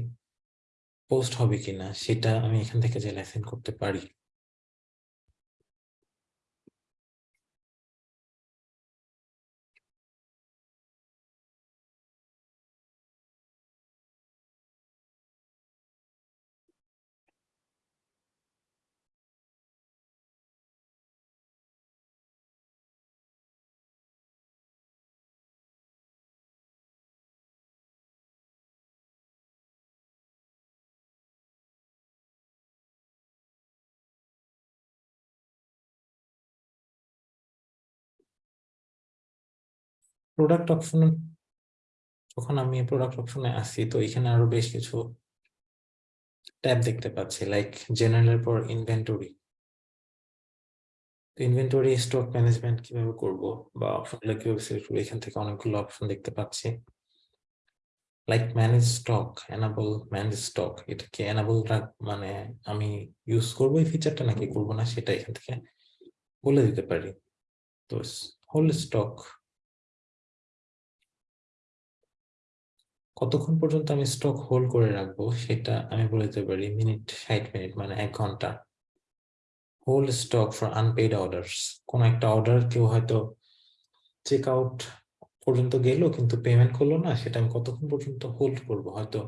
পোস্ট হবে কিনা, সেটা আমি এখান থেকে যে লেসেন করতে পারি। প্রোডাক্ট অপশন যখন আমি প্রোডাক্ট অপশনে আসি তো এখানে আরও বেশ কিছু ট্যাব দেখতে পাচ্ছি লাইক জেনারেলের পর ইনভেন্টরি ইনভেন্টরি স্টক ম্যানেজমেন্ট কীভাবে করব বা অপশনগুলো কীভাবে সিলেক্ট করব, এখান থেকে অনেকগুলো অপশন দেখতে পাচ্ছি। Like manage stock enable manage stock এটা কি এনাবল মানে আমি ইউজ করব এই ফিচারটা নাকি করব না, সেটা এখান থেকে বলে দিতে পারি। তো হোল স্টক কতক্ষণ পর্যন্ত আমি স্টক হোল্ড করে রাখব সেটা আমি বলে দিতে পারি মিনিট ষাট মিনিট মানে এক ঘণ্টা। Hold stock for unpaid orders কোন একটা অর্ডার কেউ হয়তো চেক আউট পর্যন্ত গেল কিন্তু পেমেন্ট করল না, সেটা আমি কতক্ষণ পর্যন্ত হোল্ড করব? হয়তো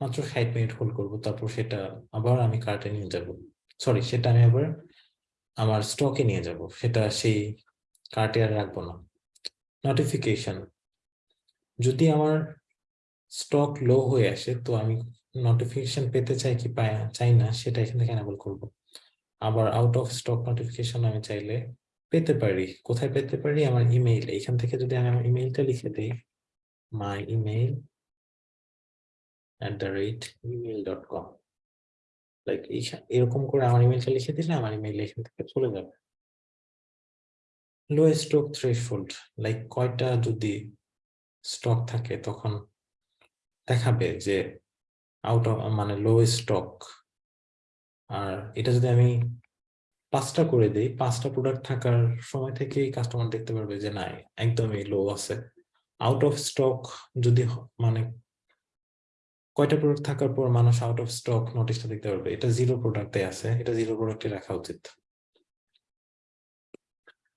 মাত্র ষাট মিনিট হোল্ড করব, তারপর সেটা আবার আমি কার্টে নিয়ে যাব। সরি সেটা আমি আবার আমার স্টকে নিয়ে যাব, সেটা সেই কার্টে আর রাখব না। নোটিফিকেশন যদি আমার স্টক লো হয়ে আসে, তো আমি নোটিফিকেশন পেতে চাই কি পাই চাই না, সেটা এখান থেকে করব। আবার আউট অফ স্টক নোটিফিকেশন আমি চাইলে পেতে পারি। কোথায় পেতে পারি? আমার ইমেইল এখান থেকে যদি আমি আমার ইমেইলটা লিখে দিই my email at the rate email dot com like এরকম করে আমার ইমেইলটা লিখে দিলে আমার ইমেইল এখান থেকে চলে যাবে। লো স্টক থ্রেশহোল্ড লাইক কয়টা যদি স্টক থাকে, তখন দেখাবে যে আউট অফ মানে লো স্টক আর এটা যদি আমি পাঁচটা করে দিই, পাঁচটা প্রোডাক্ট থাকার সময় থেকেই কাস্টমার দেখতে পারবে যে না একদমই লো আছে। আউট অফ স্টক যদি মানে কয়টা প্রোডাক্ট থাকার পর মানুষ আউট অফ স্টক নোটিশটা দেখতে পারবে? এটা জিরো প্রোডাক্টে আছে, এটা জিরো প্রোডাক্টে রাখা উচিত।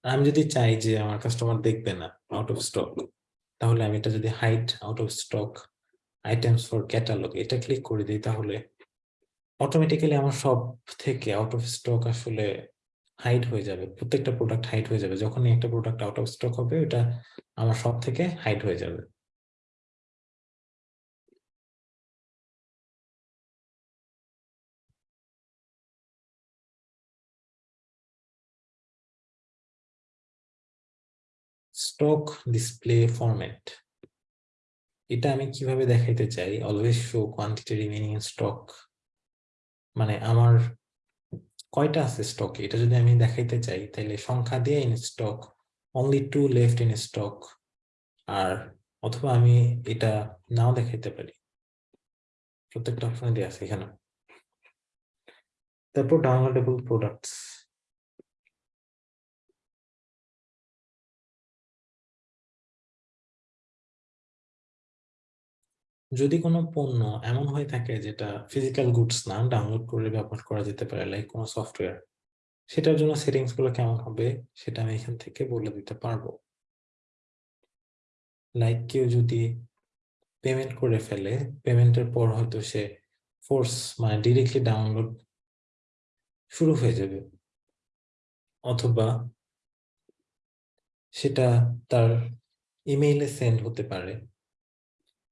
আমি যদি চাই যে আমার কাস্টমার দেখবে না আউট অফ স্টক তাহলে আমি এটা যদি hide out of stock items for catalogue এটা ক্লিক করে দিই তাহলে অটোমেটিক্যালি আমার সব থেকে আউট অফ স্টক আসলে হাইড হয়ে যাবে, প্রত্যেকটা প্রোডাক্ট হাইড হয়ে যাবে। যখনই একটা প্রোডাক্ট আউট অফ স্টক হবে, এটা আমার সব থেকে হাইড হয়ে যাবে। স্টক ডিসপ্লে ফরম্যাট এটা আমি কীভাবে দেখাইতে চাই? Always show quantity remaining stock মানে আমার কয়টা আছে স্টকে এটা যদি আমি দেখাইতে চাই তাহলে সংখ্যা দিয়ে in stock only two left in stock আর অথবা আমি এটা নাও দেখাইতে পারি। প্রত্যেকটা অপশনে দিয়ে আছে এখানে। তারপর ডাউনলোডেবল প্রোডাক্টস যদি কোনো পণ্য এমন হয়ে থাকে যেটা ফিজিক্যাল গুডস না ডাউনলোড করে ব্যবহার করা যেতে পারে লাইক কোনো সফটওয়্যার সেটার জন্য সেটিংসগুলো কেমন হবে সেটা আমি এখান থেকে বলে দিতে পারব। লাইক কেউ যদি পেমেন্ট করে ফেলে পেমেন্টের পর হয়তো সে ফোর্স মানে ডিরেক্টলি ডাউনলোড শুরু হয়ে যাবে। অথবা সেটা তার ইমেইলে সেন্ড হতে পারে।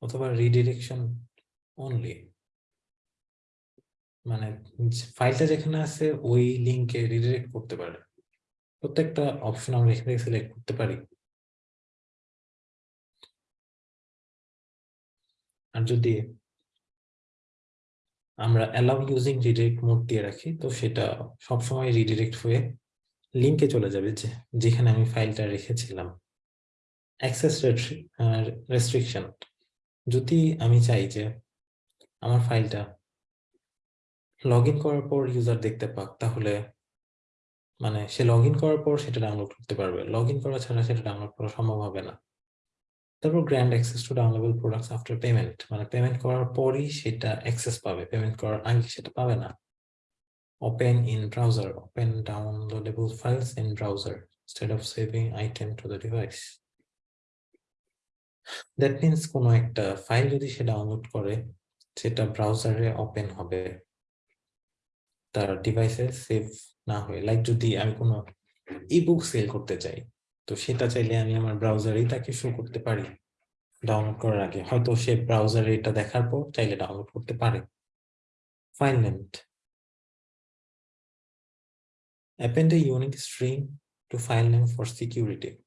অথবা রিডিরেকশন অনলি মানে ফাইলটা যেখানে আছে, ওই লিংকে রিডিরেক্ট করতে পারে। প্রত্যেকটা অপশন আমরা এখানে সিলেক্ট করতে পারি। আর যদি আমরা অ্যালাউ ইউজিং রিডিরেক্ট মোড দিয়ে রাখি, তো সেটা সবসময় রিডিরেক্ট হয়ে লিংকে চলে যাবে যে, যেখানে আমি ফাইলটা রেখেছিলাম। অ্যাক্সেস রেস্ট্রিকশন যদি আমি চাই যে আমার ফাইলটা লগ ইন করার পর ইউজার দেখতে পাক, তাহলে মানে সে লগ ইন করার পর সেটা ডাউনলোড করতে পারবে। লগ ইন করা ছাড়া সেটা ডাউনলোড করা সম্ভব হবে না। তারপর grant access to downloadable products after payment মানে পেমেন্ট করার পরই সেটা অ্যাক্সেস পাবে। পেমেন্ট করার আগে সেটা পাবে না। Open in browser open downloadable files in browser instead of saving item to the device that means কোনো একটা ফাইল যদি সে ডাউনলোড করে, সেটা ব্রাউজারে ওপেন হবে। তার ডিভাইসে সেভ না হয়ে লাইক যদি আমি কোনো ইবুক সেল করতে চাই, তো সেটা চাইলে আমি আমার ব্রাউজারেই তাকে শো করতে পারি। ডাউনলোড করার আগে। হয়তো সে ব্রাউজারে এটা দেখার পর চাইলে ডাউনলোড করতে পারে। File length append a unique string to file for security.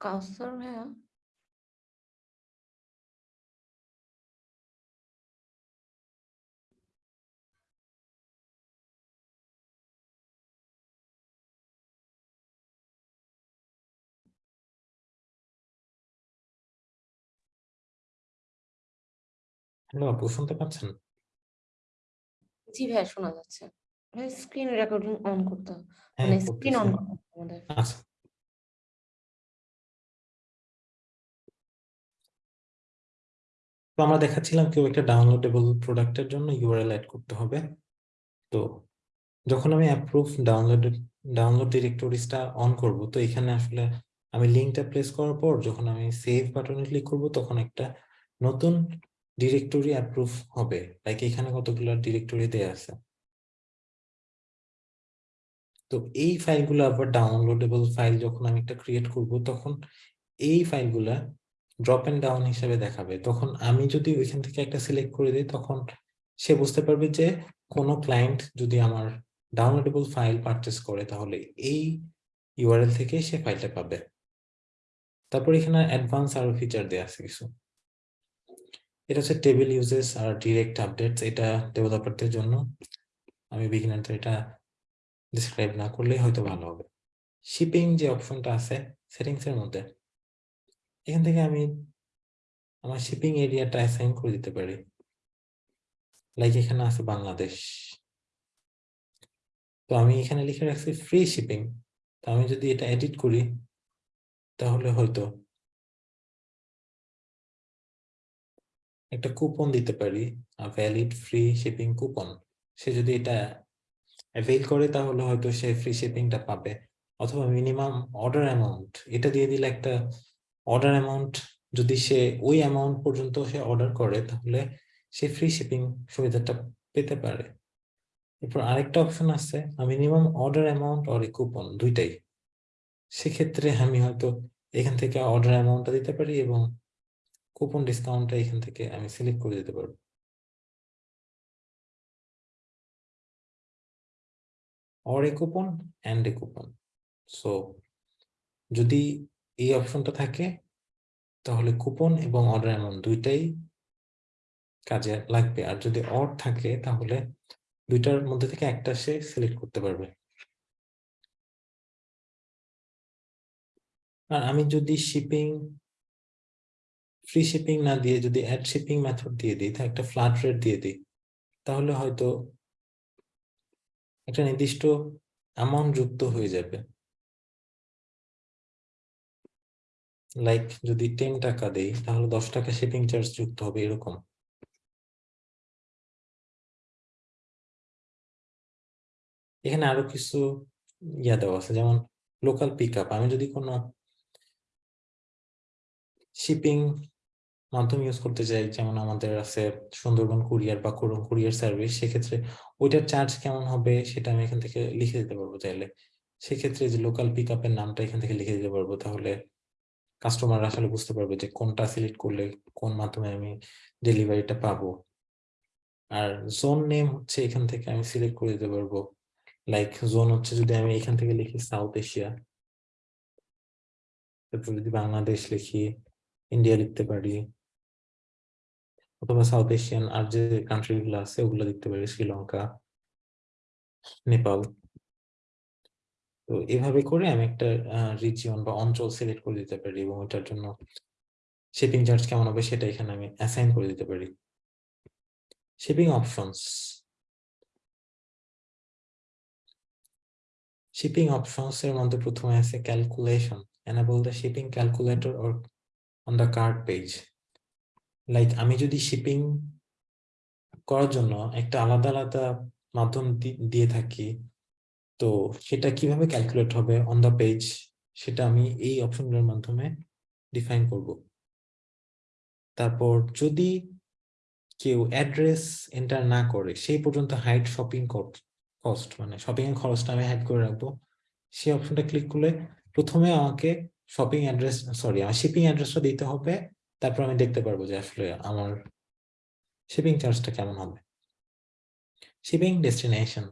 Kausar ভাইয়া? হ্যালো আপু শুনতে পাচ্ছেন? জি ভাইয়া শোনা যাচ্ছে। ভাই স্ক্রিন রেকর্ডিং অন করতে হবে। হ্যাঁ মানে স্ক্রিন অন করতে হবে আমাদের। আচ্ছা। তো আমরা দেখাচ্ছিলাম কেউ একটা ডাউনলোডেবল প্রোডাক্টের জন্য ইউআরএল অ্যাড করতে হবে। তো যখন আমি অ্যাপ্রুভ ডাউনলোড ডাউনলোড ডিরেক্টরিজটা অন করব, তো এখানে আসলে আমি লিঙ্কটা প্লেস করার পর যখন আমি সেভ বাটনে ক্লিক করব, তখন একটা নতুন ডিরেক্টরি অ্যাপ্রুভ হবে। লাইক এখানে কতগুলো ডিরেক্টরি দেয়া আছে। তো এই ফাইলগুলো আবার ডাউনলোডেবল ফাইল যখন আমি একটা ক্রিয়েট করব, তখন এই ফাইলগুলা ড্রপ এন্ড ডাউন হিসেবে দেখাবে। তখন আমি যদি ওইখান থেকে একটা সিলেক্ট করে দিই, তখন সে বুঝতে পারবে যে কোনো ক্লায়েন্ট যদি আমার ডাউনলোডেবল ফাইল পারচেস করে, তাহলে এই ইউআরএল থেকে সে ফাইলটা পাবে। তারপর এখানে অ্যাডভান্স আরও ফিচার দেওয়া আছে কিছু। এটা হচ্ছে টেবিল ইউজেস আর ডিরেক্ট আপডেটস এটা ডেভেলপারদের জন্য আমি বিগিনারদের এটা ডিসক্রাইব না করলেই হয়তো ভালো হবে। শিপিং যে অপশনটা আছে সেটিংসের মধ্যে। এখান থেকে আমি আমার শিপিং এরিয়াটা অ্যাসাইন করে দিতে পারি। লাইক এখানে আছে বাংলাদেশ। তো আমি এখানে লিখে রাখছি ফ্রি শিপিং তো আমি যদি এটা এডিট করি, তাহলে হয়তো একটা কুপন দিতে পারি ভ্যালিড ফ্রি শিপিং কুপন সে যদি এটা অ্যাভেল করে, তাহলে হয়তো সে ফ্রি শিপিংটা পাবে। অথবা মিনিমাম অর্ডার অ্যামাউন্ট এটা দিয়ে দিলে একটা অর্ডার অ্যামাউন্ট যদি সে ওই অ্যামাউন্ট পর্যন্ত সে অর্ডার করে, তাহলে সে ফ্রি শিপিং সুবিধাটা পেতে পারে। এরপর আরেকটা অপশন আছে minimum order amount or coupon দুইটাই। সেক্ষেত্রে আমি হয়তো এখান থেকে অর্ডার অ্যামাউন্টটা দিতে পারি এবং কুপন ডিসকাউন্টটা এখান থেকে আমি সিলেক্ট করে দিতে পারব। Or a coupon and a coupon so যদি এই অপশনটা থাকে, তাহলে কুপন এবং অর্ডার অ্যামাউন্ট দুইটাই কাজে লাগবে। আর যদি অর থাকে, তাহলে দুইটার মধ্যে থেকে একটা সে সিলেক্ট করতে পারবে। আর আমি যদি শিপিং ফ্রি শিপিং না দিয়ে যদি অ্যাড শিপিং মেথড দিয়ে দিই, তা একটা ফ্ল্যাট রেট দিয়ে দিই, তাহলে হয়তো একটা নির্দিষ্ট অ্যামাউন্ট যুক্ত হয়ে যাবে। লাইক যদি টেন টাকা দেই, তাহলে দশ টাকা শিপিং চার্জ যুক্ত হবে এরকম। এখানে আরও কিছু ইয়া দেওয়া আছে, যেমন লোকাল পিক আপ আমি যদি কোনো শিপিং মাধ্যম ইউজ করতে চাই, যেমন আমাদের আছে সুন্দরবন কুরিয়ার বা করুন কুরিয়ার সার্ভিস সেক্ষেত্রে ওইটার চার্জ কেমন হবে সেটা আমি এখান থেকে লিখে দিতে পারব চাইলে। সেক্ষেত্রে যে লোকাল পিক আপের নামটা এখান থেকে লিখে দিতে পারব, তাহলে কাস্টমার আসলে বুঝতে পারবে যে কোনটা সিলেক্ট করলে কোন মাধ্যমে আমি ডেলিভারিটা পাবো। আর জোন নেম হচ্ছে এখান থেকে আমি সিলেক্ট করে দিতে পারব। লাইক জোন হচ্ছে যদি আমি এখান থেকে লিখি সাউথ এশিয়া তারপর যদি বাংলাদেশ লিখি ইন্ডিয়া লিখতে পারি। অথবা সাউথ এশিয়ান আর যে কান্ট্রি গুলো আছে, ওগুলো দেখতে পারি শ্রীলঙ্কা নেপাল তো এভাবে করে আমি একটা রিজিয়ন বা অঞ্চল সিলেক্ট করে দিতে পারি এবং ওটার জন্য শিপিং চার্জ কেমন হবে সেটা এখানে আমি অ্যাসাইন করে দিতে পারি। শিপিং অপশনস শিপিং অপশনস এর মধ্যে প্রথমে আছে calculation enable the shipping calculator or on the cart page. Like আমি যদি শিপিং করার জন্য একটা আলাদা আলাদা মাধ্যম দি- দিয়ে থাকি তো সেটা কীভাবে ক্যালকুলেট হবে অন দ্য পেজ সেটা আমি এই অপশনগুলোর মাধ্যমে ডিফাইন করব। তারপর যদি কেউ অ্যাড্রেস এন্টার না করে, সেই পর্যন্ত হাইড শপিং কস্ট মানে শপিং এর খরচটা আমি হাইড করে রাখব। সেই অপশনটা ক্লিক করলে প্রথমে আমাকে শপিং অ্যাড্রেস সরি আমার শিপিং অ্যাড্রেসটা দিতে হবে, তারপর আমি দেখতে পারব যে আসলে আমার শিপিং চার্জটা কেমন হবে। শিপিং ডেস্টিনেশন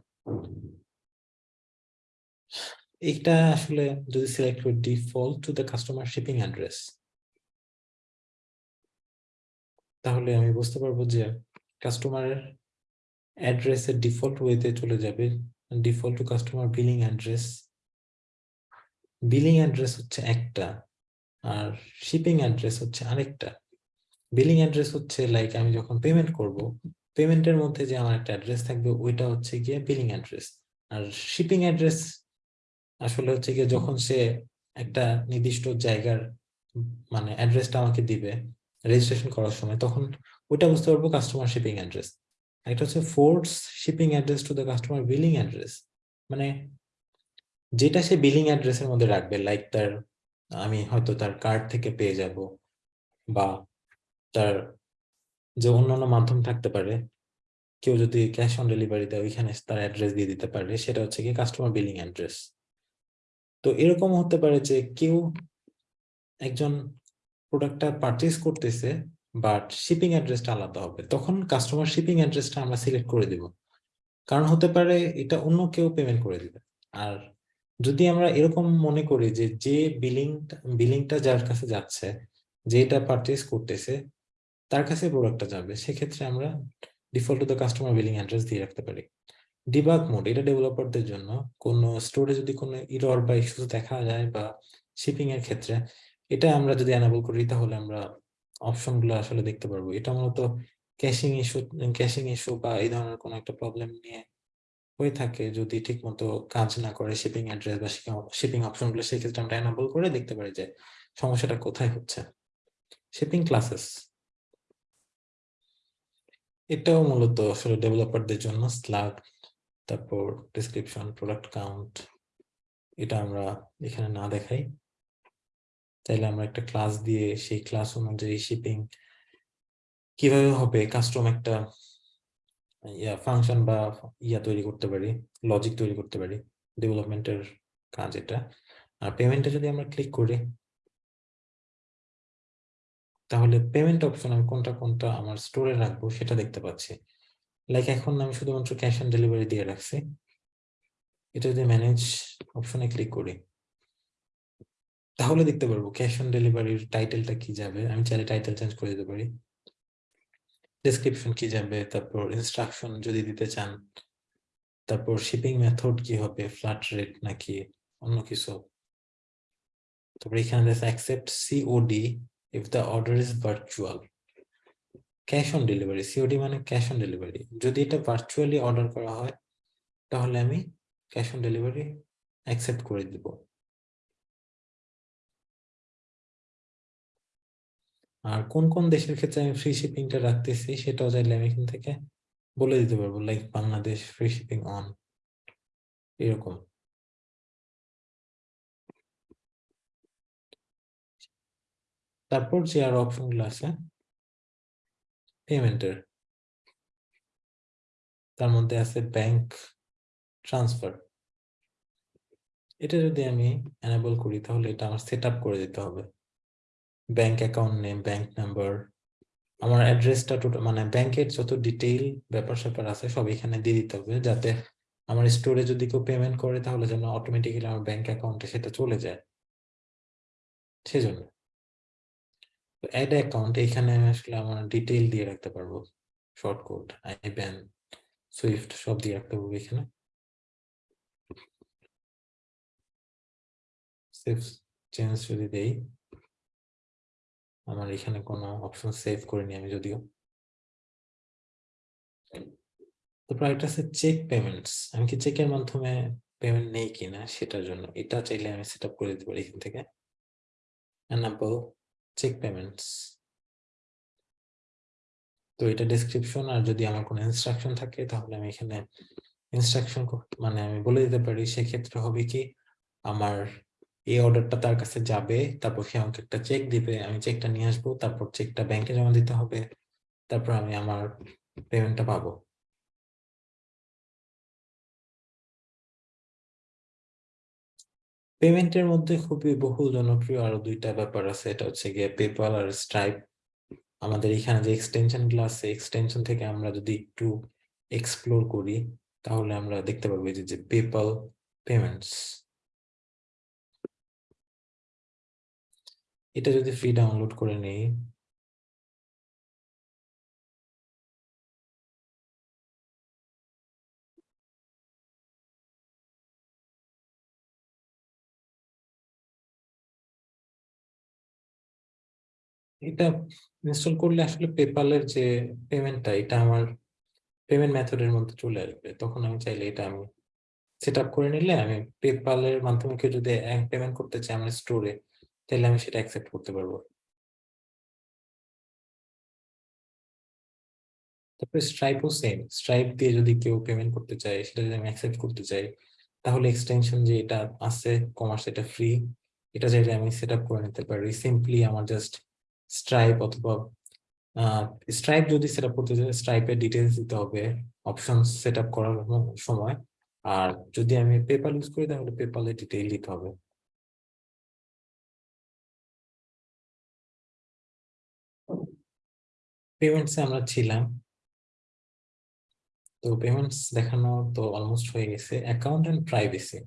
এটা আসলে যদি সিলেক্ট করি default to the customer shipping address তাহলে আমি বুঝতে পারব যে কাস্টমারের অ্যাড্রেসের ডিফল্ট ওয়েতে চলে যাবে। Default to customer billing address billing address হচ্ছে একটা আর শিপিং অ্যাড্রেস হচ্ছে আরেকটা। বিলিং অ্যাড্রেস হচ্ছে লাইক আমি যখন পেমেন্ট করব পেমেন্টের মধ্যে যে আমার একটা অ্যাড্রেস থাকবে ওইটা হচ্ছে গিয়ে বিলিং অ্যাড্রেস আর শিপিং অ্যাড্রেস আসলে হচ্ছে গিয়ে যখন সে একটা নির্দিষ্ট জায়গার মানে অ্যাড্রেসটা আমাকে দিবে রেজিস্ট্রেশন করার সময়, তখন ওইটা বুঝতে পারব কাস্টমার শিপিং অ্যাড্রেস একটা হচ্ছে force shipping address to the customer billing address মানে যেটা সে বিলিং অ্যাড্রেসের মধ্যে রাখবে লাইক তার, আমি হয়তো তার কার্ড থেকে পেয়ে যাব বা তার যে অন্যান্য মাধ্যম থাকতে পারে, কেউ যদি ক্যাশ অন ডেলিভারি দেয়, ওইখানে তার অ্যাড্রেস দিয়ে দিতে পারে, সেটা হচ্ছে কি কাস্টমার বিলিং অ্যাড্রেস তো এরকম হতে পারে যে কেউ একজন প্রোডাক্টটা পারচেস করতেছে বাট শিপিং অ্যাড্রেসটা আলাদা হবে। তখন কাস্টমার শিপিং অ্যাড্রেসটা আমরা সিলেক্ট করে দিব। কারণ হতে পারে এটা অন্য কেউ পেমেন্ট করে দিবে। আর যদি আমরা এরকম মনে করি যে যে বিলিং বিলিংটা যার কাছে যাচ্ছে, যে এটা পারচেজ করতেছে, তার কাছে প্রোডাক্টটা যাবে, সেক্ষেত্রে আমরা default to the customer billing address দিয়ে রাখতে পারি। ডিবাগ মোড এটা ডেভেলপারদের জন্য কোনো স্টোরে যদি কোনো ইরর বা ইস্যু দেখা যায় বা শিপিং এর ক্ষেত্রে, এটা আমরা যদি অ্যানাবল করি তাহলে আমরা অপশনগুলো আসলে দেখতে পারব। এটা মূলত ক্যাশিং ইস্যু ক্যাশিং ইস্যু বা এই ধরনের কোনো একটা প্রবলেম নিয়ে হয়ে থাকে যদি ঠিকমতো কাজ না করে শিপিং অ্যাড্রেস বা শিপিং অপশনগুলো সেক্ষেত্রে আমরা অ্যানাবল করে দেখতে পারি যে সমস্যাটা কোথায় হচ্ছে। শিপিং ক্লাসেস এটাও মূলত আসলে ডেভেলপারদের জন্য স্লাগ তারপর ডিসক্রিপশন প্রোডাক্ট কাউন্ট এটা আমরা এখানে না দেখাই। তাইলে আমরা একটা ক্লাস দিয়ে সেই ক্লাস অনুযায়ী শিপিং কীভাবে হবে কাস্টম একটা, ইয়া ফাংশন বা ইয়া তৈরি করতে পারি লজিক তৈরি করতে পারি ডেভেলপমেন্টের কাজ এটা। আর পেমেন্টে যদি আমরা ক্লিক করি, তাহলে পেমেন্ট অপশন আমি কোনটা কোনটা আমার স্টোরে রাখব সেটা দেখতে পাচ্ছি। লাইক এখন আমি শুধুমাত্র ক্যাশ অন ডেলিভারি দিয়ে রাখছি। এটা যদি ম্যানেজ অপশনে ক্লিক করি, তাহলে দেখতে পারব ক্যাশ অন ডেলিভারির টাইটেলটা কি যাবে। আমি চাইলে টাইটেল চেঞ্জ করে দিতে পারি। ডেসক্রিপশন কি যাবে, তারপর ইনস্ট্রাকশন যদি দিতে চান, তারপর শিপিং মেথড কি হবে ফ্ল্যাট রেট নাকি অন্য কিছু। তারপর এখানে accept COD if the order is virtual cash on delivery COD মানে ক্যাশ অন ডেলিভারি যদি এটা ভার্চুয়ালি অর্ডার করা হয়, তাহলে আমি ক্যাশ অন ডেলিভারি অ্যাকসেপ্ট করে দিব। আর কোন কোন দেশের ক্ষেত্রে আমি ফ্রি শিপিংটা রাখতেছি, সেটাও চাইলে আমি এখান থেকে বলে দিতে পারব like Bangladesh free shipping on এরকম। তারপর যে আর অপশনগুলো আছে পেমেন্টের তার মধ্যে আছে ব্যাংক ট্রান্সফার এটা যদি আমি এনাবল করি, তাহলে এটা আমার সেট করে দিতে হবে। Bank account name bank number আমার অ্যাড্রেসটা টোটাল মানে ব্যাংকের যত ডিটেইল ব্যাপার স্যাপার আছে, সব এখানে দিয়ে দিতে হবে, যাতে আমার স্টোরে যদি কেউ পেমেন্ট করে, তাহলে যেন অটোমেটিক্যালি আমার ব্যাংক অ্যাকাউন্টে সেটা চলে যায়। সেজন্য। অ্যাড অ্যাকাউন্ট এখানে আমি আসলে আমার ডিটেইল দিয়ে রাখতে পারব শর্ট কোড আইব্যান সুইফট সব দিয়ে রাখতে পারব এখানে। চেঞ্জ যদি দেই, আমার এখানে কোনো অপশন সেভ করিনি আমি যদিও। তারপর একটা আছে চেক পেমেন্টস আমি কি চেকের মাধ্যমে পেমেন্ট নেই কিনা সেটার জন্য, এটা চাইলে আমি সেট আপ করে দিতে পারি এখান থেকে। এনাবল চেক পেমেন্টস তো এটা ডেসক্রিপশন আর যদি আমার কোনো ইনস্ট্রাকশন থাকে, তাহলে আমি এখানে ইনস্ট্রাকশন মানে আমি বলে দিতে পারি, সেক্ষেত্রে হবে কি, আমার এই অর্ডারটা তার কাছে যাবে, তারপর সে আমাকে একটা চেক দিবে, আমি চেকটা নিয়ে আসব, তারপর চেকটা ব্যাংকে জমা দিতে হবে, তারপর আমি আমার পেমেন্টটা পাবো। পেমেন্টের মধ্যে খুবই বহুল জনপ্রিয় আরও দুইটা ব্যাপার আছে। এটা হচ্ছে গিয়ে পেপাল আর স্ট্রাইপ আমাদের এখানে যে এক্সটেনশন আছে এক্সটেনশন থেকে আমরা যদি একটু এক্সপ্লোর করি, তাহলে আমরা দেখতে পাবো যে পেপাল পেমেন্টস এটা যদি ফ্রি ডাউনলোড করে নেই এটা ইনস্টল করলে আসলে পেপালের যে পেমেন্টটা এটা আমার পেমেন্ট মেথডের মধ্যে চলে আসবে। তখন আমি চাইলে এটা আমি সেট আপ করে নিলে আমি পেপালের মাধ্যমে কেউ যদি পেমেন্ট করতে চাই আমার স্টোরে তাহলে আমি সেটা অ্যাকসেপ্ট করতে পারব। তারপরে স্ট্রাইপও সেম স্ট্রাইপ দিয়ে যদি কেউ পেমেন্ট করতে চায়, সেটা যদি আমি অ্যাকসেপ্ট করতে চাই, তাহলে এক্সটেনশন যে এটা আছে কমার্স এটা ফ্রি এটা চাইলে আমি সেট আপ করে নিতে পারি। সিম্পলি আমার জাস্ট স্ট্রাইপ অথবা স্ট্রাইপ যদি সেট করতে চাই স্ট্রাইপের ডিটেলস দিতে হবে অপশন সেট আপ করার সময়। আর যদি আমি পেপাল ইউজ করি, তাহলে পেপালের ডিটেইল দিতে হবে। পেমেন্টসে আমরা ছিলাম। তো পেমেন্টস দেখানো তো অলমোস্ট হয়ে গেছে। অ্যাকাউন্ট এন্ড প্রাইভেসি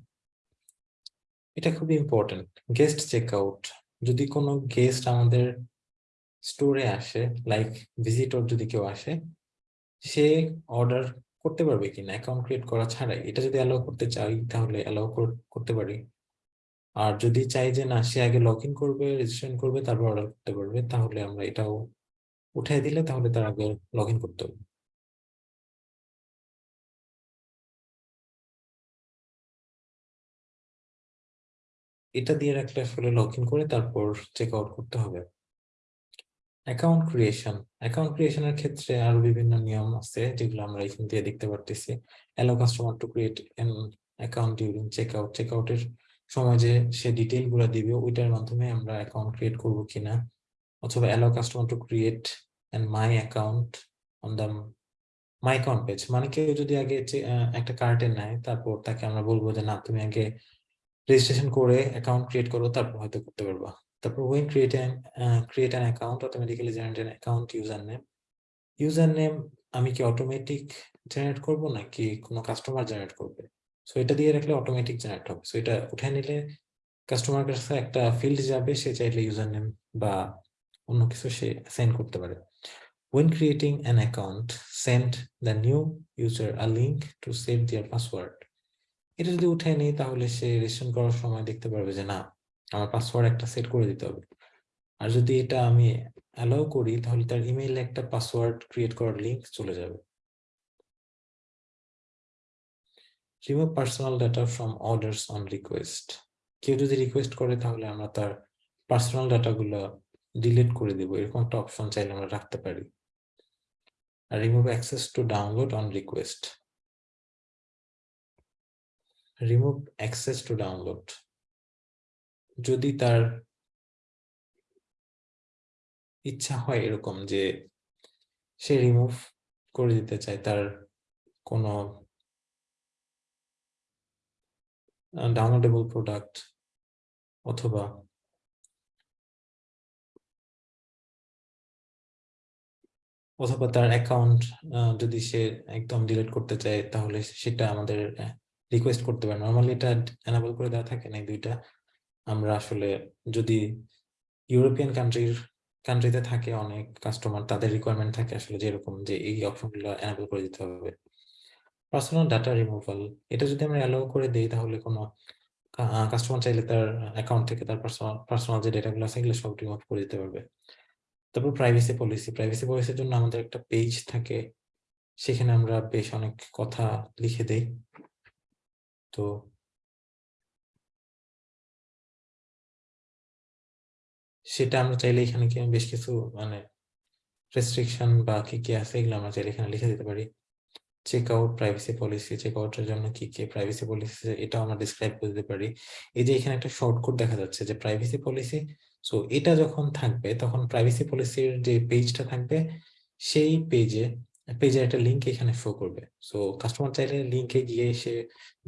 এটা খুবই ইম্পর্টেন্ট গেস্ট চেক আউট যদি কোনো গেস্ট আমাদের স্টোরে আসে লাইক ভিজিটর যদি কেউ আসে, সে অর্ডার করতে পারবে কিনা অ্যাকাউন্ট ক্রিয়েট করা ছাড়াই। এটা যদি অ্যালাউ করতে চাই, তাহলে অ্যালাউ করতে পারি। আর যদি চাই যে না, সে আগে লগ ইন করবে রেজিস্ট্রেশন করবে, তারপর অর্ডার করতে পারবে, তাহলে আমরা এটাও উঠাই দিলে তাহলে তার আগে লগ ইন করতে হবে। এটা দিয়ে রাখলে আসলে লগ ইন করে তারপর চেক আউট করতে হবে। অ্যাকাউন্ট ক্রিয়েশন অ্যাকাউন্ট ক্রিয়েশনের ক্ষেত্রে আরও বিভিন্ন নিয়ম আছে, যেগুলো আমরা এখান দিয়ে দেখতে পারতেছি। Allow customer to create an account during checkout check আউটের সময় যে সে ডিটেইলগুলো দিবে, ওইটার মাধ্যমে আমরা অ্যাকাউন্ট ক্রিয়েট করব কিনা? অথবা allow customer to create an my account on the my account page মানে কেউ যদি আগে একটা কার্টে নেয়, তারপর তাকে আমরা বলব যে, না, তুমি আগে রেজিস্ট্রেশন করে অ্যাকাউন্ট ক্রিয়েট করো, তারপর হয়তো করতে পারবা। তারপর when create an uh, create an account automatically generate an account username. Username আমি কি অটোমেটিক জেনারেট করব নাকি কোনো কাস্টমার জেনারেট করবে? সো এটা দিয়ে রাখলে অটোমেটিক জেনারেট হবে। সো এটা উঠে নিলে কাস্টমার কাছে একটা ফিল্ড যাবে সে চাইলে ইউজার নেম বা অন্য কিছু সে সেন্ড করতে পারে। When creating an account send the new user a link to save their password এটা যদি উঠে নিই তাহলে সে রেজিস্ট্রেশন করার সময় দেখতে পারবে যে না আমার পাসওয়ার্ড একটা সেট করে দিতে হবে। আর যদি এটা আমি অ্যালাউ করি, তাহলে তার ইমেইলে একটা পাসওয়ার্ড ক্রিয়েট করার লিংক চলে যাবে। Remove personal data from orders on request কেউ যদি রিকোয়েস্ট করে, তাহলে আমরা তার পার্সোনাল ডাটাগুলো ডিলিট করে দেবো। এরকম একটা অপশন চাইলে আমরা রাখতে পারি। আর remove access to download on request remove access to download যদি তার ইচ্ছা হয় এরকম যে সে রিমুভ করে দিতে চায়, তার কোনো ডাউনলোডেবল প্রোডাক্ট অথবা অথবা তার অ্যাকাউন্ট যদি সে একদম ডিলিট করতে চায়, তাহলে সেটা আমাদের রিকোয়েস্ট করতে পারে। নর্মালি এটা এনাবল করে দেওয়া থাকে না দুইটা। আমরা আসলে যদি ইউরোপিয়ান কান্ট্রির কান্ট্রিতে থাকে অনেক কাস্টমার তাদের রিকোয়ারমেন্ট থাকে আসলে যেরকম যে এই অপশনগুলো এনাবল করে দিতে হবে। পার্সোনাল ডাটা রিমুভাল এটা যদি আমরা অ্যালাউ করে দিই তাহলে কোনো কাস্টমার চাইলে তার অ্যাকাউন্ট থেকে তার পার্সোনাল পার্সোনাল যে ডেটাগুলো আছে এগুলো সব রিমুভ করে দিতে পারবে। তারপর প্রাইভেসি পলিসি প্রাইভেসি পলিসির জন্য আমাদের একটা পেজ থাকে, সেখানে আমরা বেশ অনেক কথা লিখে দেই। তো সেটা আমরা চাইলে এখানে কি বেশ কিছু মানে রেস্ট্রিকশন বা কি কি আছে, এগুলো আমরা চাইলে এখানে লিখে দিতে পারি। চেক আউট প্রাইভেসি পলিসি চেক আউটের জন্য কি কি প্রাইভেসি পলিসি এটা আমরা ডিসক্রাইব করে দিতে পারি। এই যে এখানে একটা শর্টকাট দেখা যাচ্ছে যে প্রাইভেসি পলিসি সো এটা যখন থাকবে, তখন প্রাইভেসি পলিসির যে পেজটা থাকবে, সেই পেজে পেজের একটা লিংক এখানে শো করবে। সো কাস্টমার চাইলে লিংকে গিয়ে সে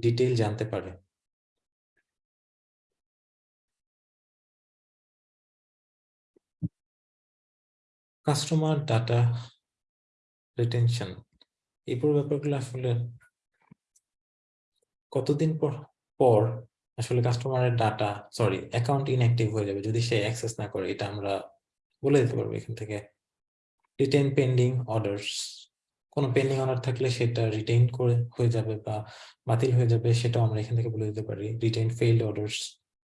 ডিটেইল জানতে পারে। কাস্টমার ডাটা রিটেনশন এই পুরো ব্যাপারগুলো আসলে কতদিন পর পর আসলে কাস্টমারের ডাটা সরি অ্যাকাউন্ট ইনঅ্যাক্টিভ হয়ে যাবে যদি সে অ্যাক্সেস না করে, এটা আমরা বলে দিতে পারব এখান থেকে। রিটেন পেন্ডিং অর্ডারস কোনো পেন্ডিং অর্ডার থাকলে সেটা রিটেইন করে হয়ে যাবে বা বাতিল হয়ে যাবে, সেটাও আমরা এখান থেকে বলে দিতে পারি। রিটেইন ফেইল্ড অর্ডারস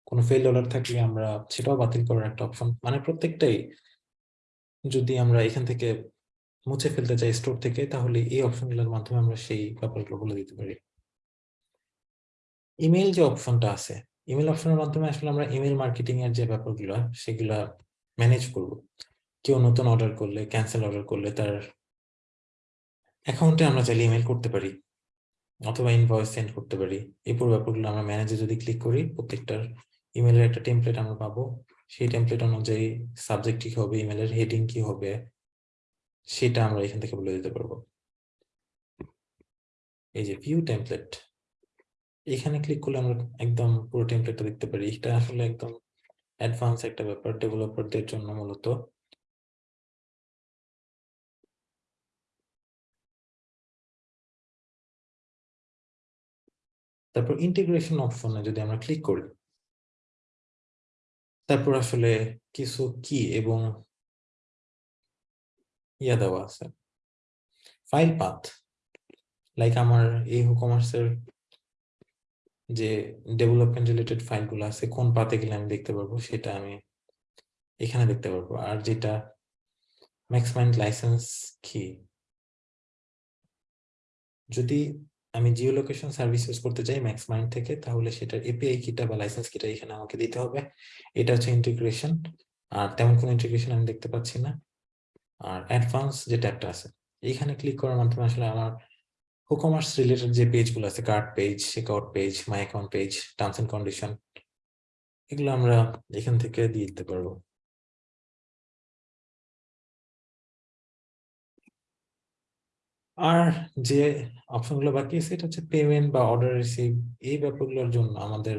কোনো ফেইল্ড অর্ডার থাকলে আমরা সেটাও বাতিল করার একটা অপশন মানে প্রত্যেকটাই যদি আমরা এখান থেকে মুছে ফেলতে চাই স্টোর থেকে, তাহলে এই অপশনগুলোর মাধ্যমে আমরা সেই ব্যাপারগুলো বলে দিতে পারি। ইমেল যে অপশনটা আছে ইমেল অপশনের মাধ্যমে আসলে আমরা ইমেল মার্কেটিং এর যে ব্যাপারগুলো, সেগুলো ম্যানেজ করব। কেউ নতুন অর্ডার করলে ক্যান্সেল অর্ডার করলে তার অ্যাকাউন্টে আমরা চাইলে ইমেল করতে পারি, অথবা ইনভয়েস সেন্ড করতে পারি। এই পুরো ব্যাপারগুলো আমরা ম্যানেজে যদি ক্লিক করি, প্রত্যেকটার ইমেলের একটা টেমপ্লেট আমরা পাবো। সেই টেমপ্লেট অনুযায়ী সাবজেক্ট কি হবে ইমেলের হেডিং কি হবে, সেটা আমরা এখান থেকে বলে দিতে পারব। এই যে ভিউ টেমপ্লেট এখানে ক্লিক করলে আমরা একদম পুরো টেমপ্লেটটা দেখতে পারি। এটা আসলে একদম অ্যাডভান্স একটা ব্যাপার ডেভেলপারদের জন্য মূলত। তারপর ইন্টিগ্রেশন অপশনে যদি আমরা ক্লিক করি তারপর আসলে কিছু কি এবং ইয়া দেওয়া আছে? ফাইল পাথ লাইক আমার এই কমার্সের যে ডেভেলপমেন্ট রিলেটেড ফাইলগুলো আছে, কোন পাতে গেলে আমি দেখতে পারব সেটা আমি এখানে দেখতে পারব। আর যেটা ম্যাক্সমাইন্ড লাইসেন্স কি যদি আমি জিও লোকেশন সার্ভিস ইউজ করতে চাই ম্যাক্স মাইন্ড থেকে, তাহলে সেটার এপিআই কিটা বা লাইসেন্স কিটা এখানে আমাকে দিতে হবে। এটা হচ্ছে ইন্টিগ্রেশন আর তেমন কোনো ইন্টিগ্রেশন আমি দেখতে পাচ্ছি না। আর অ্যাডভান্স যে ট্যাবটা আছে, এইখানে ক্লিক করার মাধ্যমে আসলে আমার কমার্স রিলেটেড যে পেজগুলো আছে card page checkout page my account page terms and condition এগুলো আমরা এখান থেকে দিয়ে দিতে পারব। আর যে অপশনগুলো বাকি আছে, এটা হচ্ছে পেমেন্ট বা অর্ডার রিসিভ এই ব্যাপারগুলোর জন্য আমাদের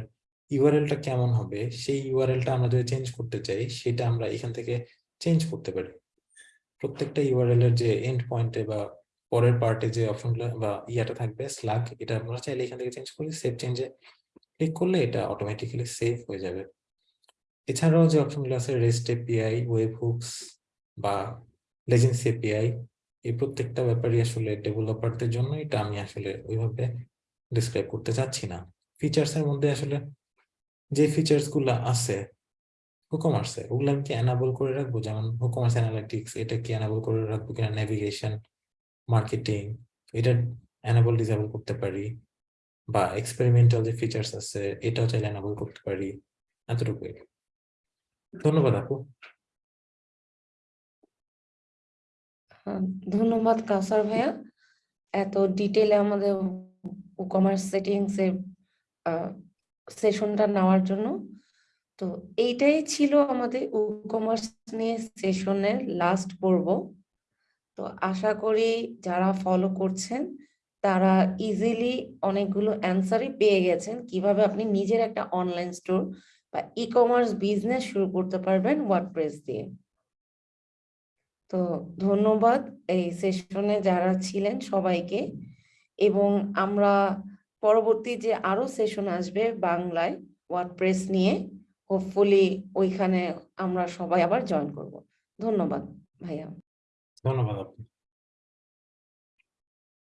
ইউআরএলটা কেমন হবে, সেই ইউআরএলটা আমরা যদি চেঞ্জ করতে চাই, সেটা আমরা এখান থেকে চেঞ্জ করতে পারি। প্রত্যেকটা ইউআরএল এর যে এন্ড পয়েন্টে বা পরের পার্টে যে অপশনগুলো বা ইয়াটা থাকবে স্ল্যাগ এটা আমরা চাইলে এখান থেকে চেঞ্জ করি সেভ চেঞ্জে ক্লিক করলে এটা অটোমেটিক্যালি সেভ হয়ে যাবে। এছাড়াও যে অপশনগুলো আছে রেস্ট এপিআই ওয়েব হুকস বা লেজেন্স এপিআই এই প্রত্যেকটা ব্যাপারই আসলে ডেভেলপারদের জন্য এটা আমি আসলে ওইভাবে ডিসক্রাইব করতে চাচ্ছি না। ফিচার্স এর মধ্যে আসলে যে ফিচার্সগুলো আছে হুকমার্সে ওগুলো আমি কি এনাবল করে রাখব? যেমন হুকমার্স অ্যানালিটিক্স এটা কি এনাবল করে রাখব কিনা? নেভিগেশন মার্কেটিং এটা এনাবল ডিসেবল করতে পারি। বা এক্সপেরিমেন্টাল যে ফিচার্স আছে, এটাও চাইলে এনাবল করতে পারি। এতটুকুই। ধন্যবাদ আপু। ধন্যবাদ কাউসার ভাইয়া। এত ডিটেলে আমাদের কমার্স সেটিংস এর সেশনটা নেওয়ার জন্য। তো এইটাই ছিল আমাদের কমার্স নিয়ে সেশনের লাস্ট পর্ব। তো আশা করি যারা ফলো করছেন, তারা ইজিলি অনেকগুলো অ্যান্সারই পেয়ে গেছেন। কীভাবে আপনি নিজের একটা অনলাইন স্টোর বা ই কমার্স বিজনেস শুরু করতে পারবেন ওয়ার্ডপ্রেস দিয়ে। তো ধন্যবাদ এই সেশনে যারা ছিলেন সবাইকে এবং আমরা পরবর্তী যে আরও সেশন আসবে বাংলায় ওয়ার্ডপ্রেস নিয়ে হোপফুলি ওইখানে আমরা সবাই আবার জয়েন করব। ধন্যবাদ ভাইয়া। ধন্যবাদ আপু।